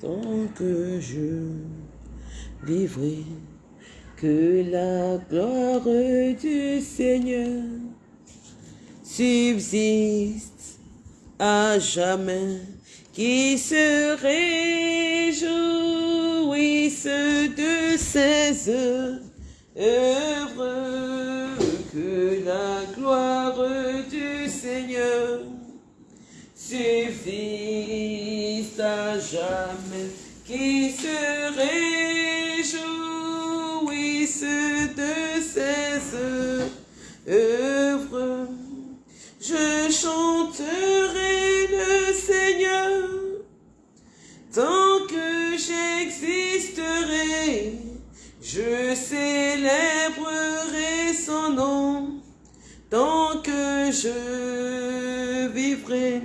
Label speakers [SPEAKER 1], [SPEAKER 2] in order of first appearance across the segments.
[SPEAKER 1] tant que je vivrai, que la gloire du Seigneur subsiste à jamais, qui se réjouisse de ses œuvres, que la gloire du Seigneur subsiste à jamais, qui se réjouisse de ses œuvres. Je chanterai le Seigneur tant que j'existerai. Je célébrerai son nom tant que je vivrai.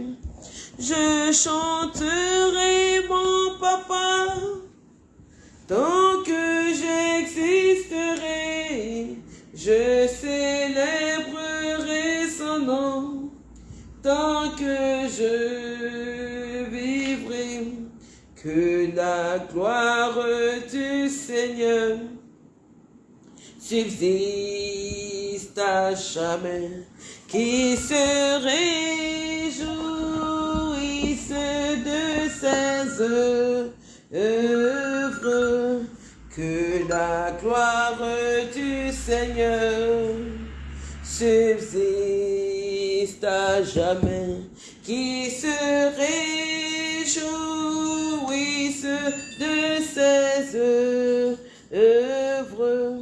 [SPEAKER 1] Je chanterai mon tant que j'existerai. Je célébrerai son nom tant que je vivrai. Que la gloire du Seigneur subsiste à jamais, qui se réjouisse de ses œuvres, que la gloire du Seigneur subsiste à jamais, qui se réjouisse de ses œuvres.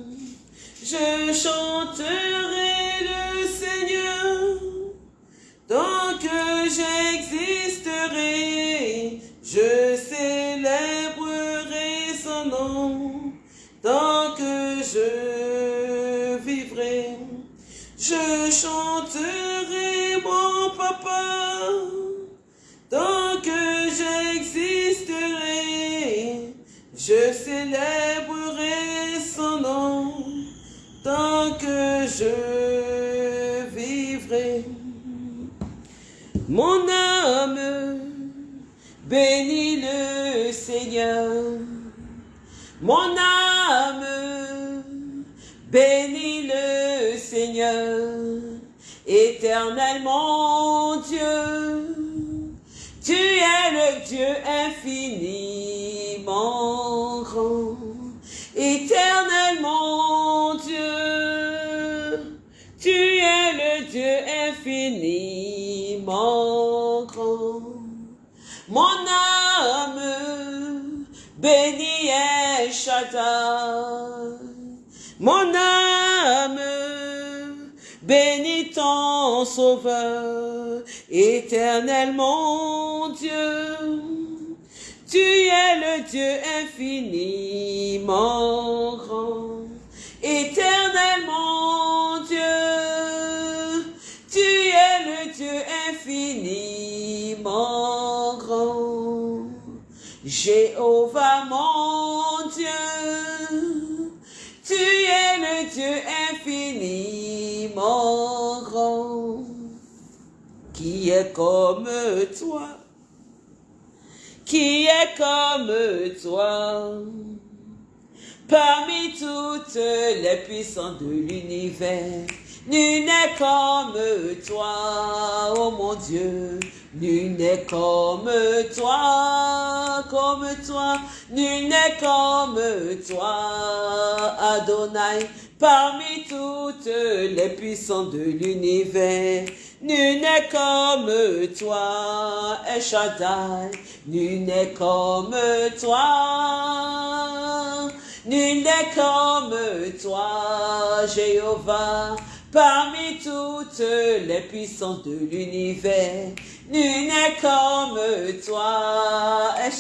[SPEAKER 1] Je chanterai le Seigneur tant que j'existerai. Je nom tant que je vivrai. Je chanterai mon papa tant que j'existerai. Je célébrerai son nom tant que je vivrai. Mon âme bénit le Seigneur. Mon âme bénit le Seigneur. Éternellement Dieu, tu es le Dieu infiniment grand. Éternellement Dieu, tu es le Dieu infiniment grand. Mon âme bénit El Shaddai. Mon âme bénit ton sauveur, éternellement Dieu. Tu es le Dieu infiniment grand, éternellement Dieu. Tu es le Dieu infiniment grand. Jéhovah mon Dieu, tu es le Dieu infiniment grand. Qui est comme toi? Qui est comme toi? Parmi toutes les puissances de l'univers, nul n'est comme toi, oh mon Dieu. Nul n'est comme toi, comme toi, nul n'est comme toi, Adonai. Parmi toutes les puissances de l'univers, nul n'est comme toi, El. Nul n'est comme toi, nul n'est comme toi, Jéhovah. Parmi toutes les puissances de l'univers, nul n'est comme toi, El.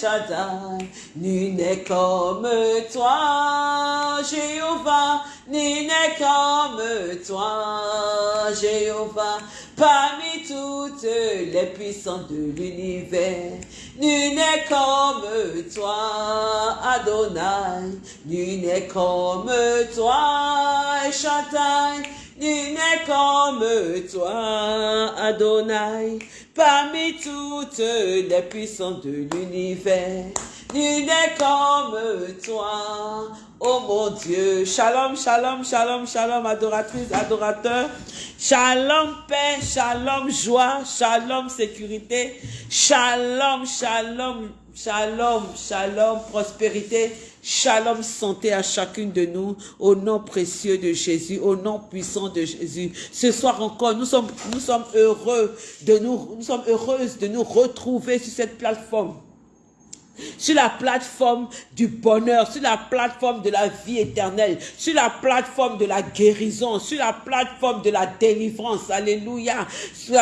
[SPEAKER 1] Nul n'est comme toi, Jéhovah. Nul n'est comme toi, Jéhovah. Parmi toutes les puissances de l'univers, nul n'est comme toi, Adonai. Nul n'est comme toi, El. Nul n'est comme toi, Adonai. Parmi toutes les puissances de l'univers, nul n'est comme toi. Oh mon Dieu, shalom, shalom, shalom, shalom, adoratrice, adorateur. Shalom, paix, shalom, joie, shalom, sécurité. Shalom, shalom, shalom, shalom, prospérité. Shalom, santé à chacune de nous, au nom précieux de Jésus, au nom puissant de Jésus. Ce soir encore, nous sommes, nous sommes heureux de nous, nous sommes heureuses de nous retrouver sur cette plateforme sur la plateforme du bonheur, sur la plateforme de la vie éternelle, sur la plateforme de la guérison, sur la plateforme de la délivrance. Alléluia.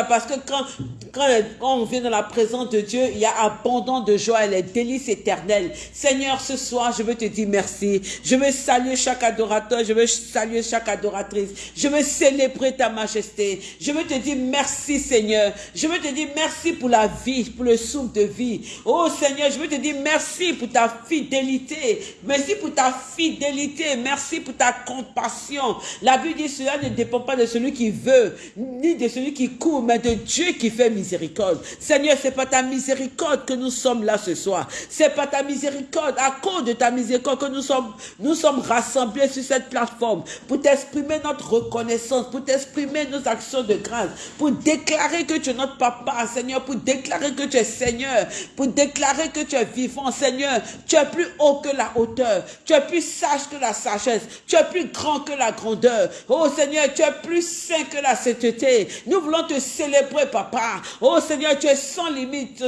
[SPEAKER 1] Parce que quand, quand, on vient dans la présence de Dieu, il y a abondant de joie et les délices éternelles. Seigneur, ce soir, je veux te dire merci. Je veux saluer chaque adorateur, je veux saluer chaque adoratrice. Je veux célébrer ta majesté. Je veux te dire merci, Seigneur. Je veux te dire merci pour la vie, pour le souffle de vie. Oh Seigneur, je veux te dire merci pour ta fidélité. Merci pour ta fidélité. Merci pour ta compassion. La Bible dit cela ne dépend pas de celui qui veut, ni de celui qui court, mais de Dieu qui fait miséricorde. Seigneur, c'est pas ta miséricorde que nous sommes là ce soir. C'est pas ta miséricorde, à cause de ta miséricorde que nous sommes, nous sommes rassemblés sur cette plateforme pour t'exprimer notre reconnaissance, pour t'exprimer nos actions de grâce, pour déclarer que tu es notre papa, Seigneur, pour déclarer que tu es Seigneur, pour déclarer que tu es vivant, Seigneur. Tu es plus haut que la hauteur. Tu es plus sage que la sagesse. Tu es plus grand que la grandeur. Oh Seigneur, tu es plus saint que la sainteté. Nous voulons te célébrer, Papa. Oh Seigneur, tu es sans limite.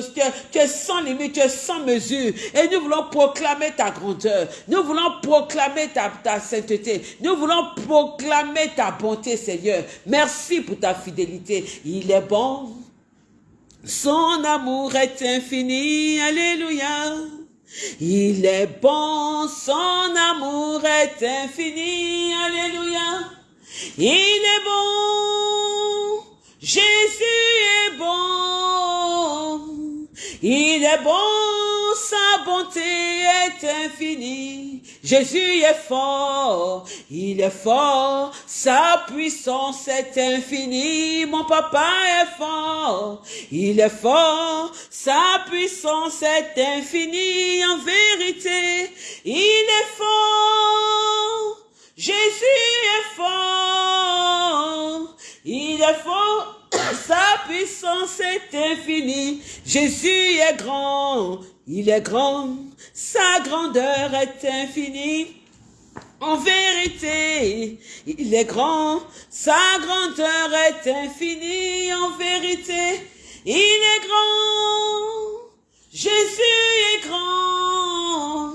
[SPEAKER 1] Tu es, sans limite. Tu es sans mesure. Et nous voulons proclamer ta grandeur. Nous voulons proclamer ta, ta sainteté. Nous voulons proclamer ta bonté, Seigneur. Merci pour ta fidélité. Il est bon. Son amour est infini, alléluia. Il est bon, son amour est infini, alléluia. Il est bon, Jésus est bon. Il est bon, sa bonté est infinie. Jésus est fort, il est fort, sa puissance est infinie. Mon papa est fort, il est fort, sa puissance est infinie. En vérité, il est fort. Jésus est fort, il est fort, sa puissance est infinie. Jésus est grand, il est grand, sa grandeur est infinie. En vérité, il est grand, sa grandeur est infinie. En vérité, il est grand. Jésus est grand.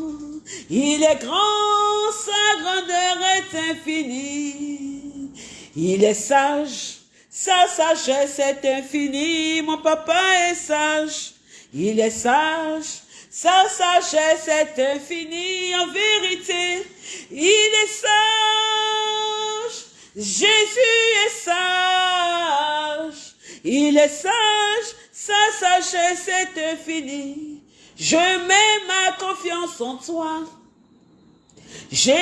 [SPEAKER 1] Il est grand, sa grandeur est infinie. Il est sage, sa sagesse est infinie, mon papa est sage, il est sage, sa sagesse est infinie, en vérité, il est sage, Jésus est sage, il est sage, sa sagesse est infinie, je mets ma confiance en toi, Jésus,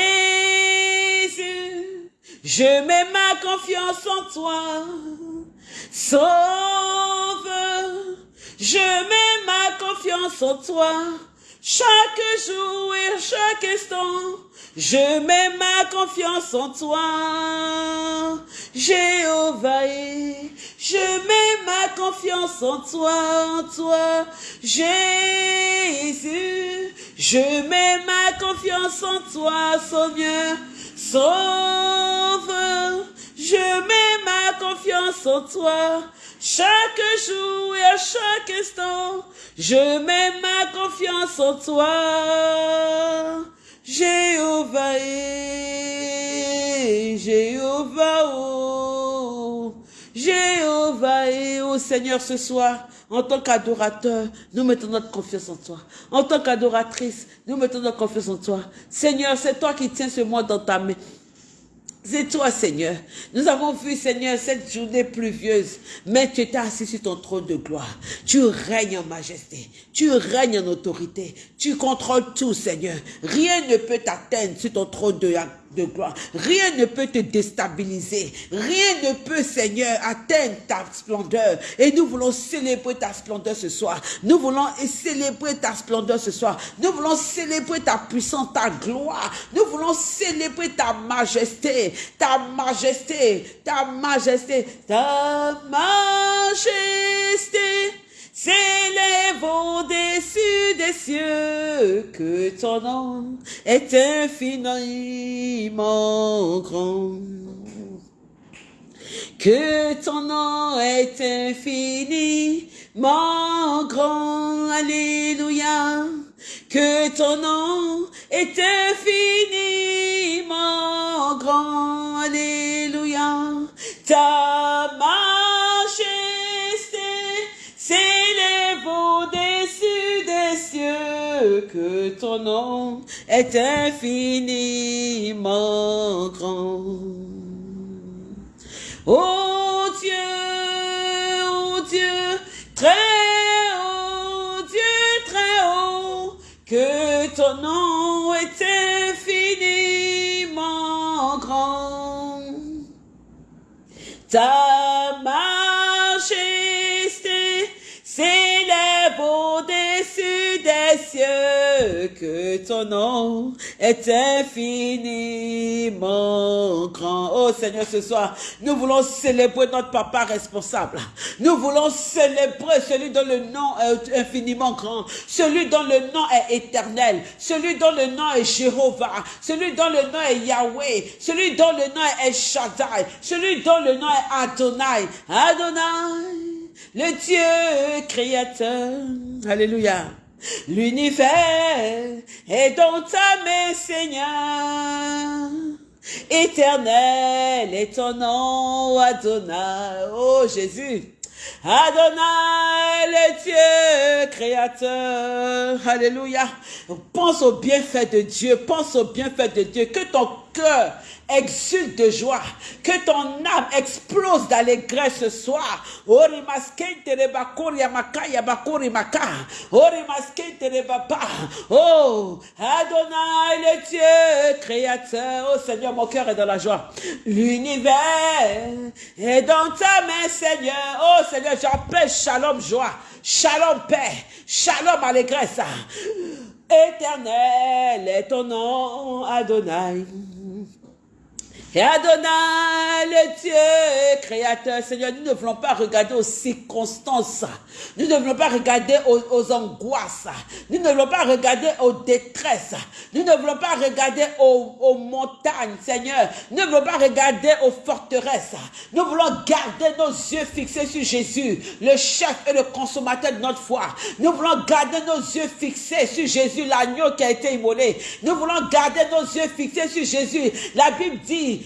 [SPEAKER 1] je mets ma confiance en toi. Sauve. Je mets ma confiance en toi. Chaque jour et chaque instant. Je mets ma confiance en toi. Jéhovah. Je mets ma confiance en toi, en toi. Jésus. Je mets ma confiance en toi, Seigneur. Sauve, je mets ma confiance en toi. Chaque jour et à chaque instant, je mets ma confiance en toi. Jéhovah, Jéhovah, oh, Jéhovah, oh Seigneur, ce soir, en tant qu'adorateur, nous mettons notre confiance en toi. En tant qu'adoratrice, nous mettons notre confiance en toi. Seigneur, c'est toi qui tiens ce monde dans ta main. C'est toi, Seigneur. Nous avons vu, Seigneur, cette journée pluvieuse, mais tu étais assis sur ton trône de gloire. Tu règnes en majesté. Tu règnes en autorité. Tu contrôles tout, Seigneur. Rien ne peut t'atteindre sur ton trône de, de gloire. Rien ne peut te déstabiliser. Rien ne peut, Seigneur, atteindre ta splendeur. Et nous voulons célébrer ta splendeur ce soir. Nous voulons célébrer ta splendeur ce soir. Nous voulons célébrer ta puissance, ta gloire. Nous voulons célébrer ta majesté, ta majesté, ta majesté, ta majesté. S'élève au-dessus des cieux, que ton nom est infiniment grand. Que ton nom est infiniment grand. Alléluia. Que ton nom est infiniment grand. Alléluia. Ta que ton nom est infiniment grand. Oh Dieu, oh Dieu, très haut, Dieu très haut, que ton nom est infiniment grand. Ta que ton nom est infiniment grand. Oh Seigneur, ce soir, nous voulons célébrer notre papa responsable. Nous voulons célébrer celui dont le nom est infiniment grand, celui dont le nom est éternel, celui dont le nom est Jéhovah, celui dont le nom est Yahweh, celui dont le nom est Shaddai, celui dont le nom est Adonai. Adonai le Dieu créateur. Alléluia. L'univers est dans ta main, Seigneur. Éternel est ton nom, Adonai. Oh Jésus. Adonai, le Dieu créateur. Alléluia. Pense au bienfait de Dieu. Pense au bienfait de Dieu. Que ton cœur exulte de joie, que ton âme explose d'allégresse ce soir. Oh, Adonai, le Dieu créateur. Oh Seigneur, mon cœur est dans la joie. L'univers est dans ta main, Seigneur. Oh Seigneur, j'appelle shalom, joie. Shalom, paix. Shalom, allégresse. Éternel est ton nom, Adonai. Et Adonai, le Dieu créateur, Seigneur, nous ne voulons pas regarder aux circonstances. Nous ne voulons pas regarder aux, angoisses. Nous ne voulons pas regarder aux détresses. Nous ne voulons pas regarder aux, montagnes, Seigneur. Nous ne voulons pas regarder aux forteresses. Nous voulons garder nos yeux fixés sur Jésus, le chef et le consommateur de notre foi. Nous voulons garder nos yeux fixés sur Jésus, l'agneau qui a été immolé. Nous voulons garder nos yeux fixés sur Jésus. La Bible dit,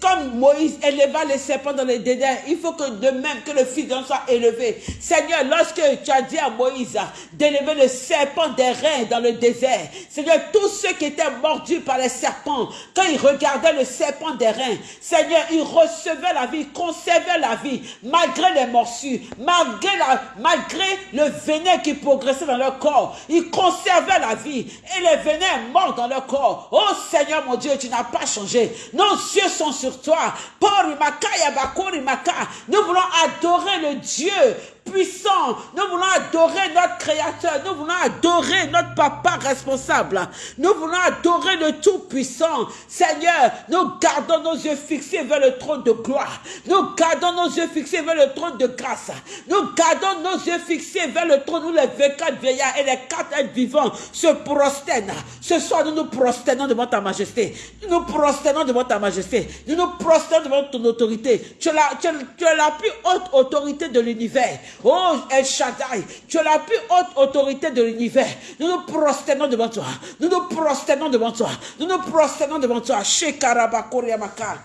[SPEAKER 1] comme Moïse éleva les serpents dans les désert, il faut que de même que le Fils d'homme soit élevé. Seigneur, lorsque tu as dit à Moïse d'élever le serpent des reins dans le désert, Seigneur, tous ceux qui étaient mordus par les serpents, quand ils regardaient le serpent des reins, Seigneur, ils recevaient la vie, conservaient la vie, malgré les morsures, malgré, la, malgré le venin qui progressait dans leur corps, ils conservaient la vie et les venins morts dans leur corps. Oh Seigneur mon Dieu, tu n'as pas changé. Nos yeux sont sur toi. Nous voulons adorer le Dieu puissant. Nous voulons adorer notre Créateur. Nous voulons adorer notre Papa responsable. Nous voulons adorer le Tout-Puissant. Seigneur, nous gardons nos yeux fixés vers le trône de gloire. Nous gardons nos yeux fixés vers le trône de grâce. Nous gardons nos yeux fixés vers le trône où les 24 vieillards et les quatre êtres vivants se prosternent. Ce soir, nous nous prosternons devant ta majesté. Nous nous prosternons devant ta majesté. Nous nous prosternons devant ton autorité. Tu es la plus haute autorité de l'univers. Oh El Shaddai, tu es la plus haute autorité de l'univers. Nous nous prosternons devant toi. Nous nous prosternons devant toi. Nous nous prosternons devant toi.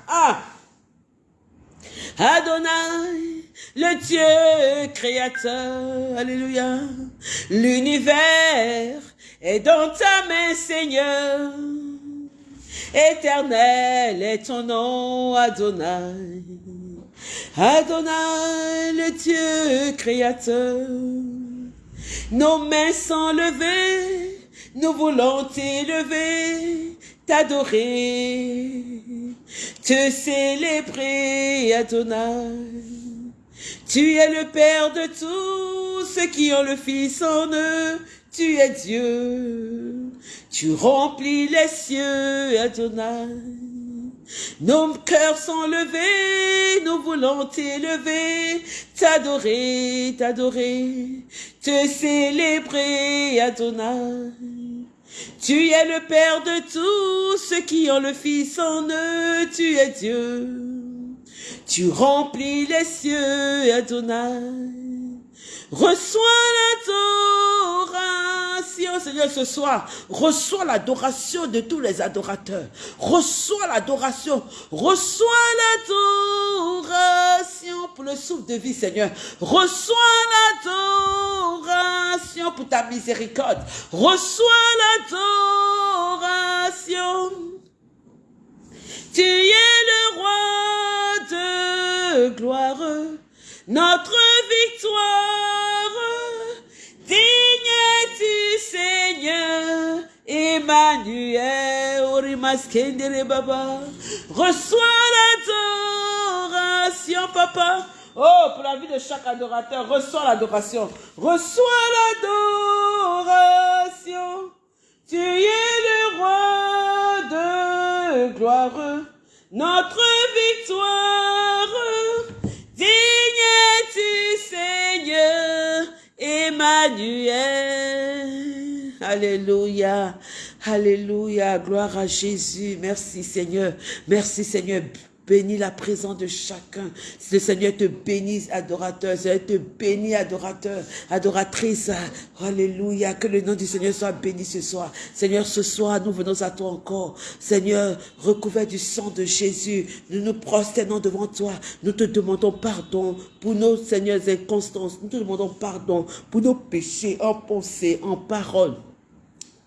[SPEAKER 1] Ah. Adonai, le Dieu créateur. Alléluia. L'univers est dans ta main, Seigneur. Éternel est ton nom, Adonai. Adonai, le Dieu créateur. Nos mains sont levées, nous voulons t'élever, t'adorer, te célébrer, Adonai. Tu es le Père de tous ceux qui ont le Fils en eux. Tu es Dieu. Tu remplis les cieux, Adonai. Nos cœurs sont levés, nous voulons t'élever, t'adorer, t'adorer, te célébrer, Adonai. Tu es le Père de tous ceux qui ont le Fils en eux, tu es Dieu. Tu remplis les cieux, Adonai. Reçois l'adoration, Seigneur, ce soir. Reçois l'adoration de tous les adorateurs. Reçois l'adoration. Reçois l'adoration pour le souffle de vie, Seigneur. Reçois l'adoration pour ta miséricorde. Reçois l'adoration. Tu es le roi de gloire, notre victoire. Digne es-tu, Seigneur, Emmanuel, Orimaskendere Baba. Reçois l'adoration, Papa. Oh, pour la vie de chaque adorateur, reçois l'adoration. Reçois l'adoration. Tu es le roi de gloire, notre victoire. Alléluia. Alléluia. Gloire à Jésus. Merci, Seigneur. Merci, Seigneur. Bénis la présence de chacun. Le Seigneur te bénisse, adorateur. Le Seigneur te bénit, adorateur, adoratrice. Alléluia. Que le nom du Seigneur soit béni ce soir. Seigneur, ce soir, nous venons à toi encore. Seigneur, recouvert du sang de Jésus, nous nous prosternons devant toi. Nous te demandons pardon pour nos, Seigneurs, inconstances. Nous te demandons pardon pour nos péchés en pensée, en parole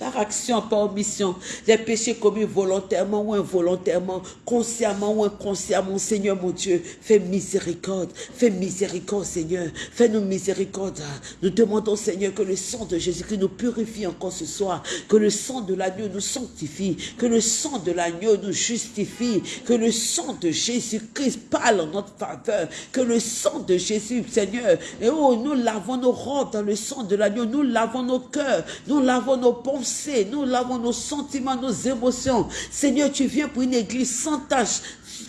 [SPEAKER 1] par action, par omission, les péchés commis volontairement ou involontairement, consciemment ou inconsciemment, Seigneur mon Dieu, fais miséricorde, fais miséricorde, Seigneur, fais-nous miséricorde. Nous demandons, Seigneur, que le sang de Jésus qui nous purifie encore ce soir, que le sang de l'agneau nous sanctifie, que le sang de l'agneau nous justifie, que le sang de Jésus-Christ parle en notre faveur, que le sang de Jésus, Seigneur, et oh, nous lavons nos robes dans le sang de l'agneau, nous lavons nos cœurs, nous lavons nos pensées, nous lavons nos sentiments, nos émotions. Seigneur, tu viens pour une église sans tâche,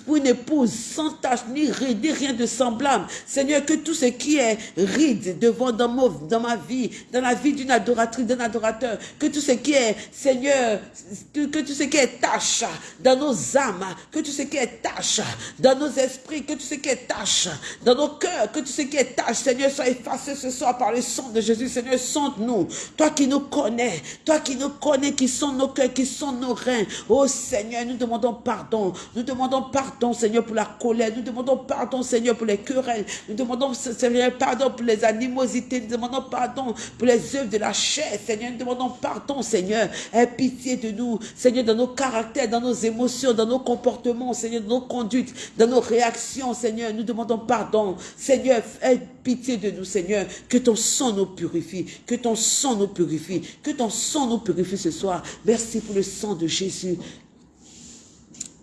[SPEAKER 1] pour une épouse sans tache, ni ride, ni rien de semblable. Seigneur, que tout ce qui est ride devant dans dans ma vie, dans la vie d'une adoratrice, d'un adorateur, que tout ce qui est, Seigneur, que, tout ce qui est tâche dans nos âmes, que tout ce qui est tâche dans nos esprits, que tout ce qui est tâche dans nos cœurs, que tout ce qui est tâche, Seigneur, soit effacé ce soir par le sang de Jésus. Seigneur, sonde-nous. Toi qui nous connais, toi qui nous connais, qui sont nos cœurs, qui sont nos reins. Oh Seigneur, nous demandons pardon. Nous demandons pardon, Seigneur, pour la colère. Nous demandons pardon, Seigneur, pour les querelles. Nous demandons, Seigneur, pardon pour les animosités. Nous demandons pardon pour les œuvres de la chair, Seigneur. Nous demandons pardon, Seigneur. Aie pitié de nous, Seigneur, dans nos caractères, dans nos émotions, dans nos comportements, Seigneur, dans nos conduites, dans nos réactions, Seigneur. Nous demandons pardon. Seigneur, aie pitié de nous, Seigneur. Que ton sang nous purifie. Que ton sang nous purifie. Que ton sang nous purifie ce soir. Merci pour le sang de Jésus.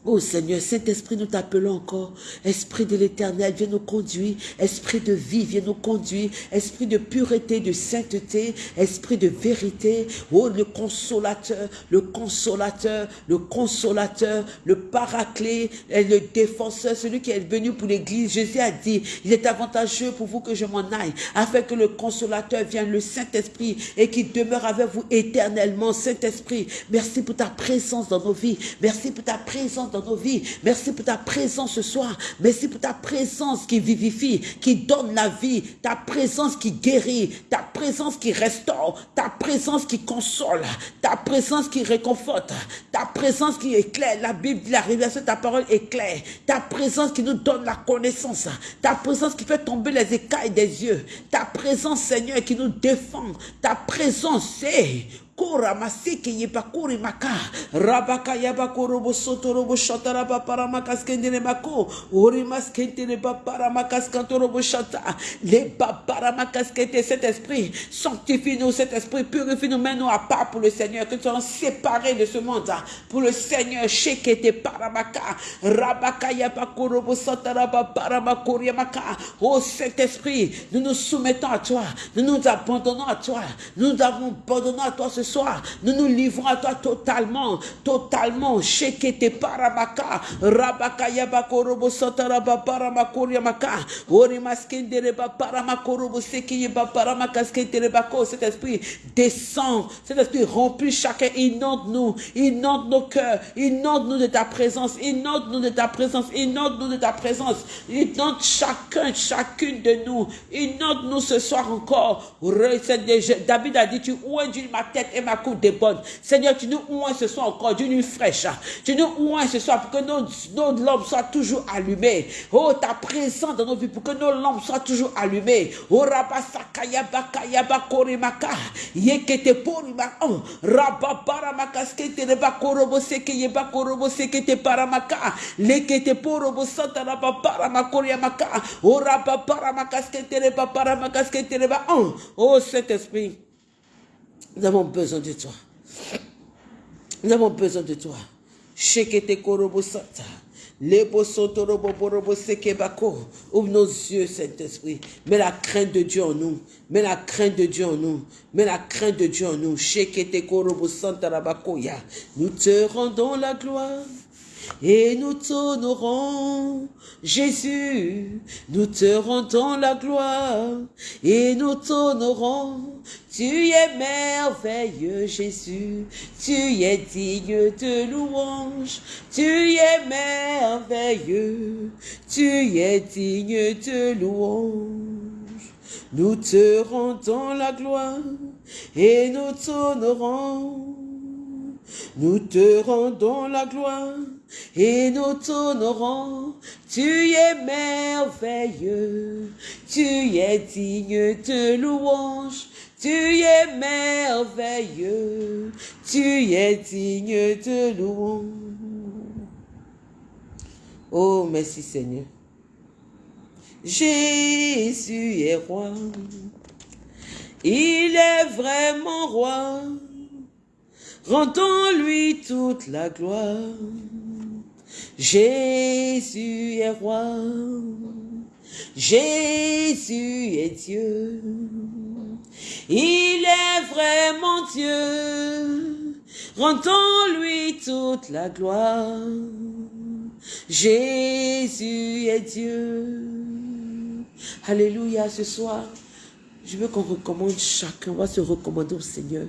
[SPEAKER 1] Oh Seigneur, Saint-Esprit, nous t'appelons encore. Esprit de l'éternel, viens nous conduire. Esprit de vie, viens nous conduire. Esprit de pureté, de sainteté. Esprit de vérité. Oh, le consolateur, le consolateur, le consolateur, le paraclet, et le défenseur, celui qui est venu pour l'église. Jésus a dit, il est avantageux pour vous que je m'en aille, afin que le consolateur vienne, le Saint-Esprit, et qu'il demeure avec vous éternellement. Saint-Esprit, merci pour ta présence dans nos vies. Merci pour ta présence dans nos vies. Merci pour ta présence ce soir. Merci pour ta présence qui vivifie, qui donne la vie. Ta présence qui guérit. Ta présence qui restaure. Ta présence qui console. Ta présence qui réconforte. Ta présence qui éclaire. La Bible dit la révélation de ta parole éclaire. Ta présence qui nous donne la connaissance. Ta présence qui fait tomber les écailles des yeux. Ta présence, Seigneur, qui nous défend. Ta présence, c'est Kora maseke yebakuri maka. Rabaka yabakorobo sotorobo shataraba paramakaskendere bako. Ori maskendere baparamakaskantorobo shata. Les baparamakaskete, cet esprit, sanctifie-nous, cet esprit, purifie-nous, mets-nous à part pour le Seigneur, que nous soyons séparés de ce monde, pour le Seigneur, shekete paramaka. Rabaka yabakorobo sataraba paramakori maka. Oh Saint-Esprit, nous nous soumettons à toi, nous nous abandonnons à toi, nous nous abandonnons à toi ce soir, nous nous livrons à toi totalement, totalement. Shekete paramaka, rabaka yabako robo sotaraba paramakori maka, ori maskendere ba paramakorobo seki yeba paramakaskendere bako. Cet esprit descend, cet esprit remplit chacun, inonde nous, inonde nos cœurs, inonde nous de ta présence, inonde nous de ta présence, inonde nous de ta présence, inonde chacun, chacune de nous, inonde nous ce soir encore. David a dit, tu ouins ma tête et ma coupe bonnes. Seigneur, tu nous ouins ce soir encore d'une nuit fraîche. Tu nous ouins ce soir pour que nos, nos lampes soient toujours allumées. Oh, ta présence dans nos vies pour que nos lampes soient toujours allumées. Oh, rabasakaya bakaya bakorimaka. Yekete porima. Oh, rababara skete reba korobo seke yeba korobo sekete paramaka. Lekete porobo santa rababara makoria maka. Oh, rababara makaskete reba paramakaskete reba. Oh, oh, cet esprit. Nous avons besoin de toi. Nous avons besoin de toi. Shekete korobo santa. Lebo sotorobo borobo. Ouvre nos yeux, Saint-Esprit. Mets la crainte de Dieu en nous. Mets la crainte de Dieu en nous. Mets la crainte de Dieu en nous. Korobo santa rabakoya. Nous te rendons la gloire et nous t'honorons. Jésus, nous te rendons la gloire et nous t'honorons. Tu es merveilleux, Jésus, tu es digne de louange. Tu es merveilleux, tu es digne de louange. Nous te rendons la gloire et nous t'honorons. Nous te rendons la gloire et nous t'honorons. Tu es merveilleux, tu es digne de louange. Tu es merveilleux, tu es digne de louange. Oh, merci Seigneur. Jésus est roi. Il est vraiment roi. Rendons-lui toute la gloire. Jésus est roi. Jésus est Dieu. Il est vraiment Dieu. Rendons-lui toute la gloire. Jésus est Dieu. Alléluia ce soir. Je veux qu'on recommande chacun. On va se recommander au Seigneur.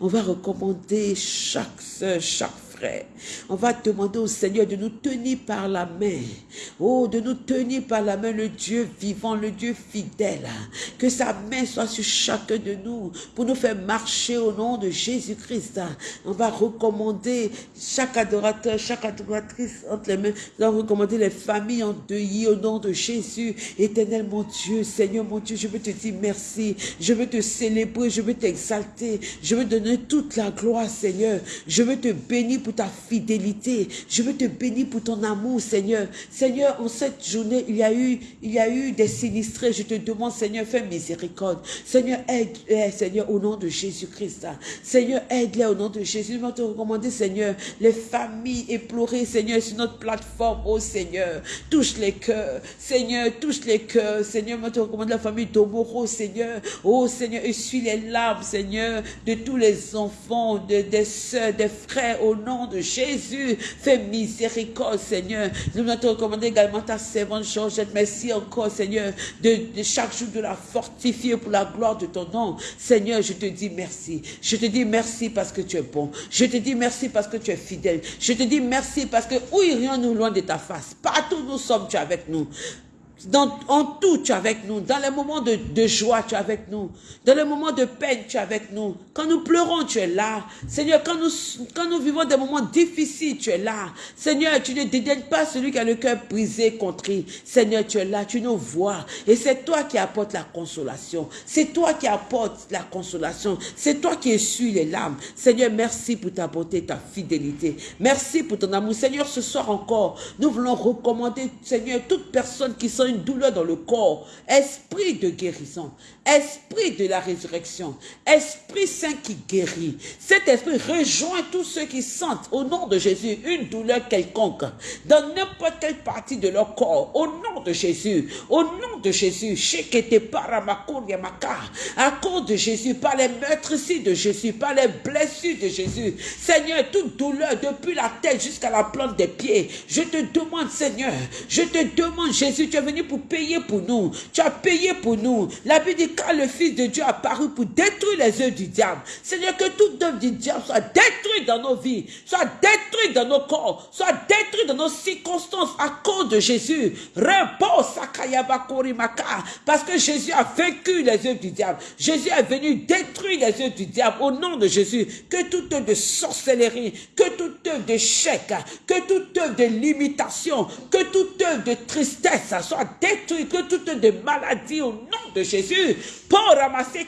[SPEAKER 1] On va recommander chaque soeur, chaque On va demander au Seigneur de nous tenir par la main. Oh, de nous tenir par la main, le Dieu vivant, le Dieu fidèle. Que sa main soit sur chacun de nous pour nous faire marcher au nom de Jésus-Christ. On va recommander chaque adorateur, chaque adoratrice entre les mains. On va recommander les familles endeuillées au nom de Jésus. Éternel mon Dieu, Seigneur mon Dieu, je veux te dire merci. Je veux te célébrer, je veux t'exalter. Je veux donner toute la gloire, Seigneur. Je veux te bénir pour ta fidélité. Je veux te bénir pour ton amour, Seigneur. Seigneur, en cette journée, il y a eu, il y a eu des sinistrés. Je te demande, Seigneur, fais miséricorde. Seigneur, aide-les, Seigneur, au nom de Jésus-Christ. Seigneur, aide-les au nom de Jésus. Je vais te recommander, Seigneur, les familles éplorées, Seigneur, sur notre plateforme, oh Seigneur. Touche les cœurs. Seigneur, touche les cœurs. Seigneur, je te recommande la famille d'Omoro, Seigneur. Oh Seigneur, essuie les larmes, Seigneur, de tous les enfants, de, des soeurs, des frères, au nom de Jésus. Fais miséricorde, Seigneur. Nous te recommander également ta servante Georgette. Merci encore, Seigneur, de, chaque jour de la fortifier pour la gloire de ton nom. Seigneur, je te dis merci. Je te dis merci parce que tu es bon. Je te dis merci parce que tu es fidèle. Je te dis merci parce que où irions-nous loin de ta face? Partout nous sommes, tu es avec nous. Dans, en tout, tu es avec nous. Dans les moments de, de, joie, tu es avec nous. Dans les moments de peine, tu es avec nous. Quand nous pleurons, tu es là. Seigneur, quand nous, quand nous vivons des moments difficiles, tu es là. Seigneur, tu ne dédaignes pas celui qui a le cœur brisé, contrit. Seigneur, tu es là, tu nous vois. Et c'est toi qui apportes la consolation. C'est toi qui apportes la consolation. C'est toi qui essuies les larmes. Seigneur, merci pour ta bonté, ta fidélité. Merci pour ton amour. Seigneur, ce soir encore, nous voulons recommander, Seigneur, toute personne qui sont une douleur dans le corps, esprit de guérison, esprit de la résurrection, esprit saint qui guérit. Cet esprit rejoint tous ceux qui sentent au nom de Jésus une douleur quelconque dans n'importe quelle partie de leur corps. Au nom de Jésus, au nom de Jésus, à cause de Jésus, par les meurtrissures de Jésus, par les blessures de Jésus. Seigneur, toute douleur depuis la tête jusqu'à la plante des pieds, je te demande, Seigneur, je te demande, Jésus, tu es venu pour payer pour nous. Tu as payé pour nous. La Bible dit quand le Fils de Dieu a apparu pour détruire les œuvres du diable. Seigneur, que toute œuvre du diable soit détruite dans nos vies, soit détruite dans nos corps, soit détruite dans nos circonstances à cause de Jésus. Parce que Jésus a vaincu les œuvres du diable. Jésus est venu détruire les œuvres du diable au nom de Jésus. Que toute œuvre de sorcellerie, que toute œuvre d'échec, que toute œuvre de limitation, que toute œuvre de tristesse soit détruite, que toute œuvre de maladie au nom de Jésus. Pour ramasser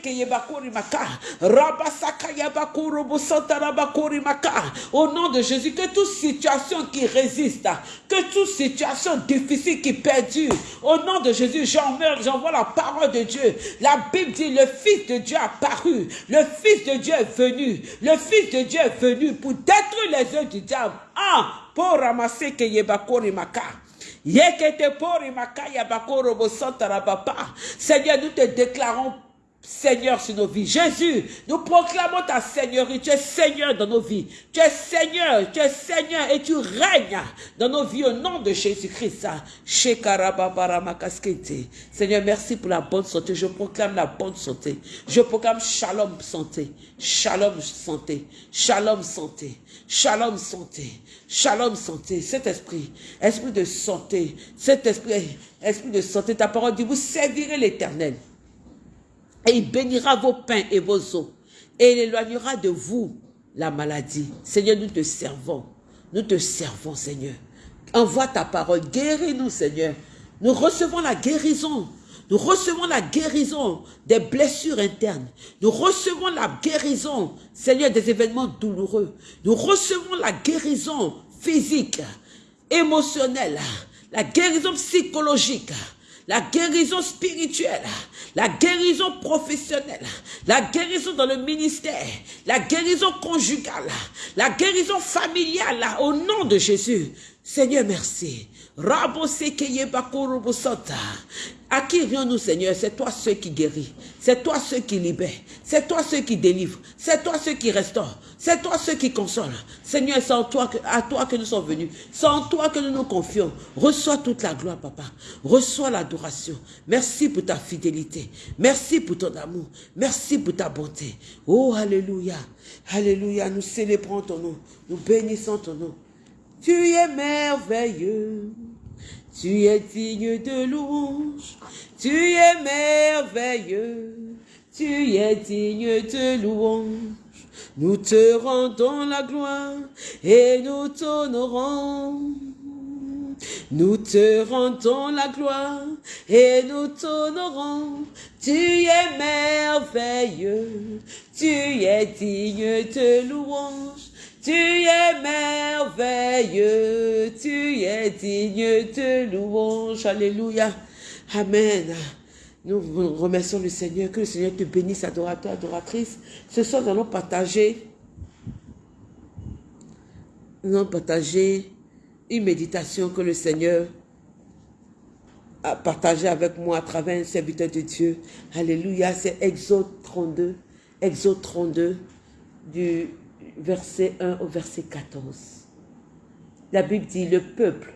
[SPEAKER 1] au nom de Jésus, que toute situation qui résiste, que toute situation difficile qui perdure, au nom de Jésus, j'envoie la parole de Dieu. La Bible dit, le Fils de Dieu a paru, le Fils de Dieu est venu, le Fils de Dieu est venu pour détruire les œuvres du diable. Ah, pour ramasser que maka. Seigneur, nous te déclarons Seigneur sur nos vies. Jésus, nous proclamons ta Seigneurie. Tu es Seigneur dans nos vies. Tu es Seigneur, tu es Seigneur et tu règnes dans nos vies au nom de Jésus-Christ. Seigneur, merci pour la bonne santé. Je proclame la bonne santé. Je proclame shalom santé. Shalom santé. Shalom santé. Shalom santé. Shalom santé. Cet esprit, esprit de santé, cet esprit, esprit de santé, ta parole dit, vous servirez l'éternel et il bénira vos pains et vos eaux. Et il éloignera de vous la maladie. Seigneur, nous te servons. Nous te servons, Seigneur. Envoie ta parole. Guéris-nous, Seigneur. Nous recevons la guérison. Nous recevons la guérison des blessures internes. Nous recevons la guérison, Seigneur, des événements douloureux. Nous recevons la guérison physique, émotionnelle, la guérison psychologique, la guérison spirituelle, la guérison professionnelle, la guérison dans le ministère, la guérison conjugale, la guérison familiale, au nom de Jésus. Seigneur, merci. À qui vient-nous, Seigneur? C'est toi ceux qui guérit. C'est toi ceux qui libère. C'est toi ceux qui délivre. C'est toi ceux qui restaure. C'est toi ceux qui console. Seigneur, c'est toi à toi que nous sommes venus. C'est en toi que nous nous confions. Reçois toute la gloire, papa. Reçois l'adoration. Merci pour ta fidélité. Merci pour ton amour. Merci pour ta bonté. Oh, Alléluia. Alléluia. Nous célébrons ton nom. Nous bénissons ton nom. Tu es merveilleux, tu es digne de louange, tu es merveilleux, tu es digne de louange. Nous te rendons la gloire et nous t'honorons. Nous te rendons la gloire et nous t'honorons. Tu es merveilleux, tu es digne de louange. Tu es merveilleux, tu es digne de louange. Alléluia. Amen. Nous remercions le Seigneur, que le Seigneur te bénisse, adorateur, adoratrice. Ce soir, nous allons partager, nous allons partager une méditation que le Seigneur a partagée avec moi à travers un serviteur de Dieu. Alléluia, c'est Exode 32, Exode 32 du verset 1 au verset 14. La Bible dit, le peuple,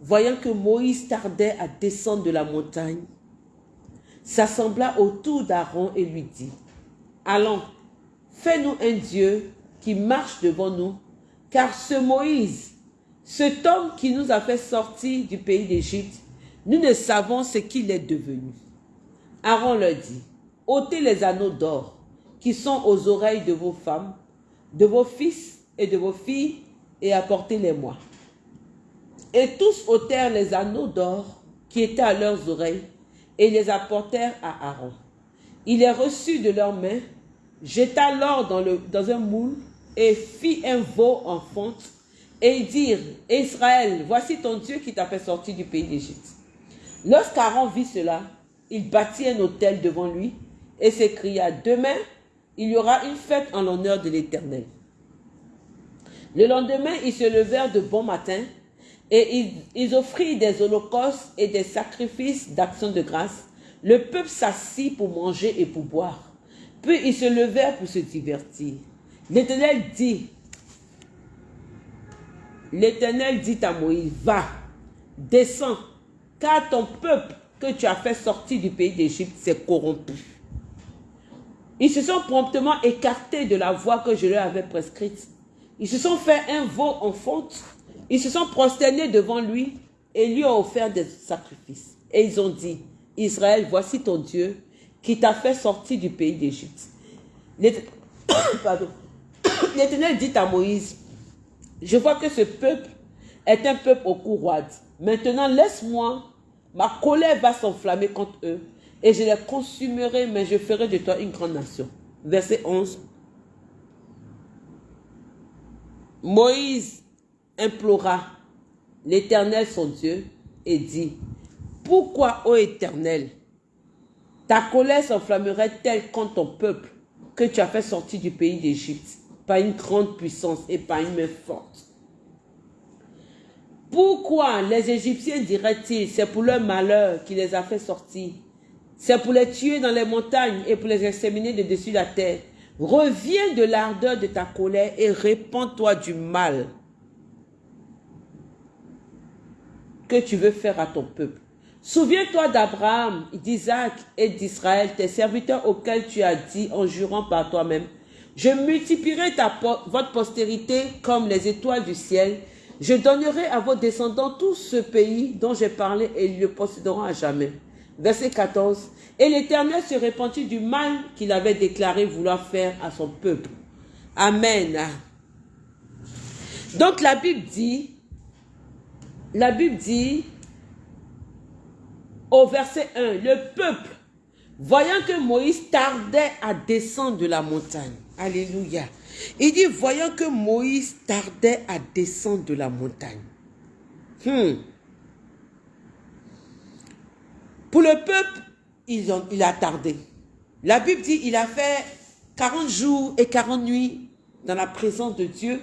[SPEAKER 1] voyant que Moïse tardait à descendre de la montagne, s'assembla autour d'Aaron et lui dit, Allons, fais-nous un Dieu qui marche devant nous, car ce Moïse, cet homme qui nous a fait sortir du pays d'Égypte, Nous ne savons ce qu'il est devenu. Aaron leur dit, ôtez les anneaux d'or qui sont aux oreilles de vos femmes, de vos fils et de vos filles, et apportez-les-moi. Et tous ôtèrent les anneaux d'or qui étaient à leurs oreilles, et les apportèrent à Aaron. Il les reçut de leurs mains, jeta l'or dans, dans un moule, et fit un veau en fonte, et dirent, Israël, voici ton Dieu qui t'a fait sortir du pays d'Égypte. Lorsqu'Aaron vit cela, il bâtit un autel devant lui et s'écria, Demain, il y aura une fête en l'honneur de l'Éternel. Le lendemain, ils se levèrent de bon matin et ils, offrirent des holocaustes et des sacrifices d'action de grâce. Le peuple s'assit pour manger et pour boire. Puis ils se levèrent pour se divertir. L'Éternel dit, l'Éternel dit à Moïse, va, descends, car ton peuple que tu as fait sortir du pays d'Égypte s'est corrompu. Ils se sont promptement écartés de la voie que je leur avais prescrite. Ils se sont fait un veau en fonte. Ils se sont prosternés devant lui et lui ont offert des sacrifices. Et ils ont dit, Israël, voici ton Dieu qui t'a fait sortir du pays d'Égypte. L'Éternel dit à Moïse, je vois que ce peuple est un peuple au cou Maintenant, laisse-moi, ma colère va s'enflammer contre eux et je les consumerai, mais je ferai de toi une grande nation. Verset 11. Moïse implora l'Éternel son Dieu et dit, Pourquoi, ô Éternel, ta colère s'enflammerait-elle contre ton peuple que tu as fait sortir du pays d'Égypte par une grande puissance et par une main forte? Pourquoi les Égyptiens diraient-ils, c'est pour leur malheur qui les a fait sortir? C'est pour les tuer dans les montagnes et pour les exterminer de dessus la terre? Reviens de l'ardeur de ta colère et répands-toi du mal que tu veux faire à ton peuple. Souviens-toi d'Abraham, d'Isaac et d'Israël, tes serviteurs auxquels tu as dit en jurant par toi-même, je multiplierai ta, votre postérité comme les étoiles du ciel. Je donnerai à vos descendants tout ce pays dont j'ai parlé et ils le posséderont à jamais. Verset 14. Et l'Éternel se repentit du mal qu'il avait déclaré vouloir faire à son peuple. Amen. Donc la Bible dit, la Bible dit au verset 1, le peuple, voyant que Moïse tardait à descendre de la montagne. Alléluia. Il dit, voyant que Moïse tardait à descendre de la montagne. Hmm. Pour le peuple, il, a tardé. La Bible dit il a fait 40 jours et 40 nuits dans la présence de Dieu,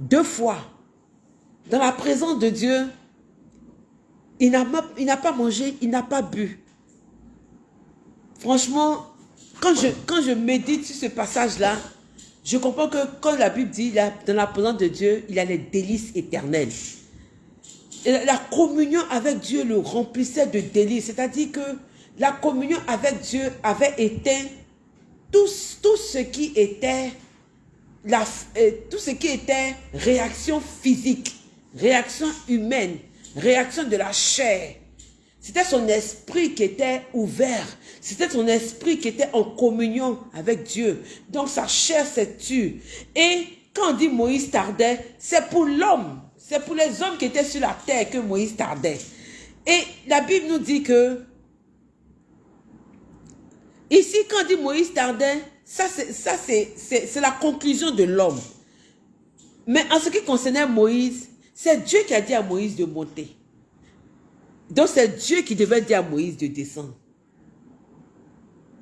[SPEAKER 1] deux fois. Dans la présence de Dieu, il n'a pas mangé, il n'a pas bu. Franchement, quand je, quand je médite sur ce passage-là, je comprends que quand la Bible dit dans la présence de Dieu, il a les délices éternelles la communion avec Dieu le remplissait de délices. C'est-à-dire que la communion avec Dieu avait éteint tout, tout ce qui était la, euh, tout ce qui était réaction physique, réaction humaine, réaction de la chair. C'était son esprit qui était ouvert. C'était son esprit qui était en communion avec Dieu. Donc sa chair s'est tue. Et quand on dit Moïse tardait, c'est pour l'homme. C'est pour les hommes qui étaient sur la terre que Moïse tardait. Et la Bible nous dit que, ici, quand dit Moïse tardait, ça c'est la conclusion de l'homme. Mais en ce qui concernait Moïse, c'est Dieu qui a dit à Moïse de monter. Donc c'est Dieu qui devait dire à Moïse de descendre.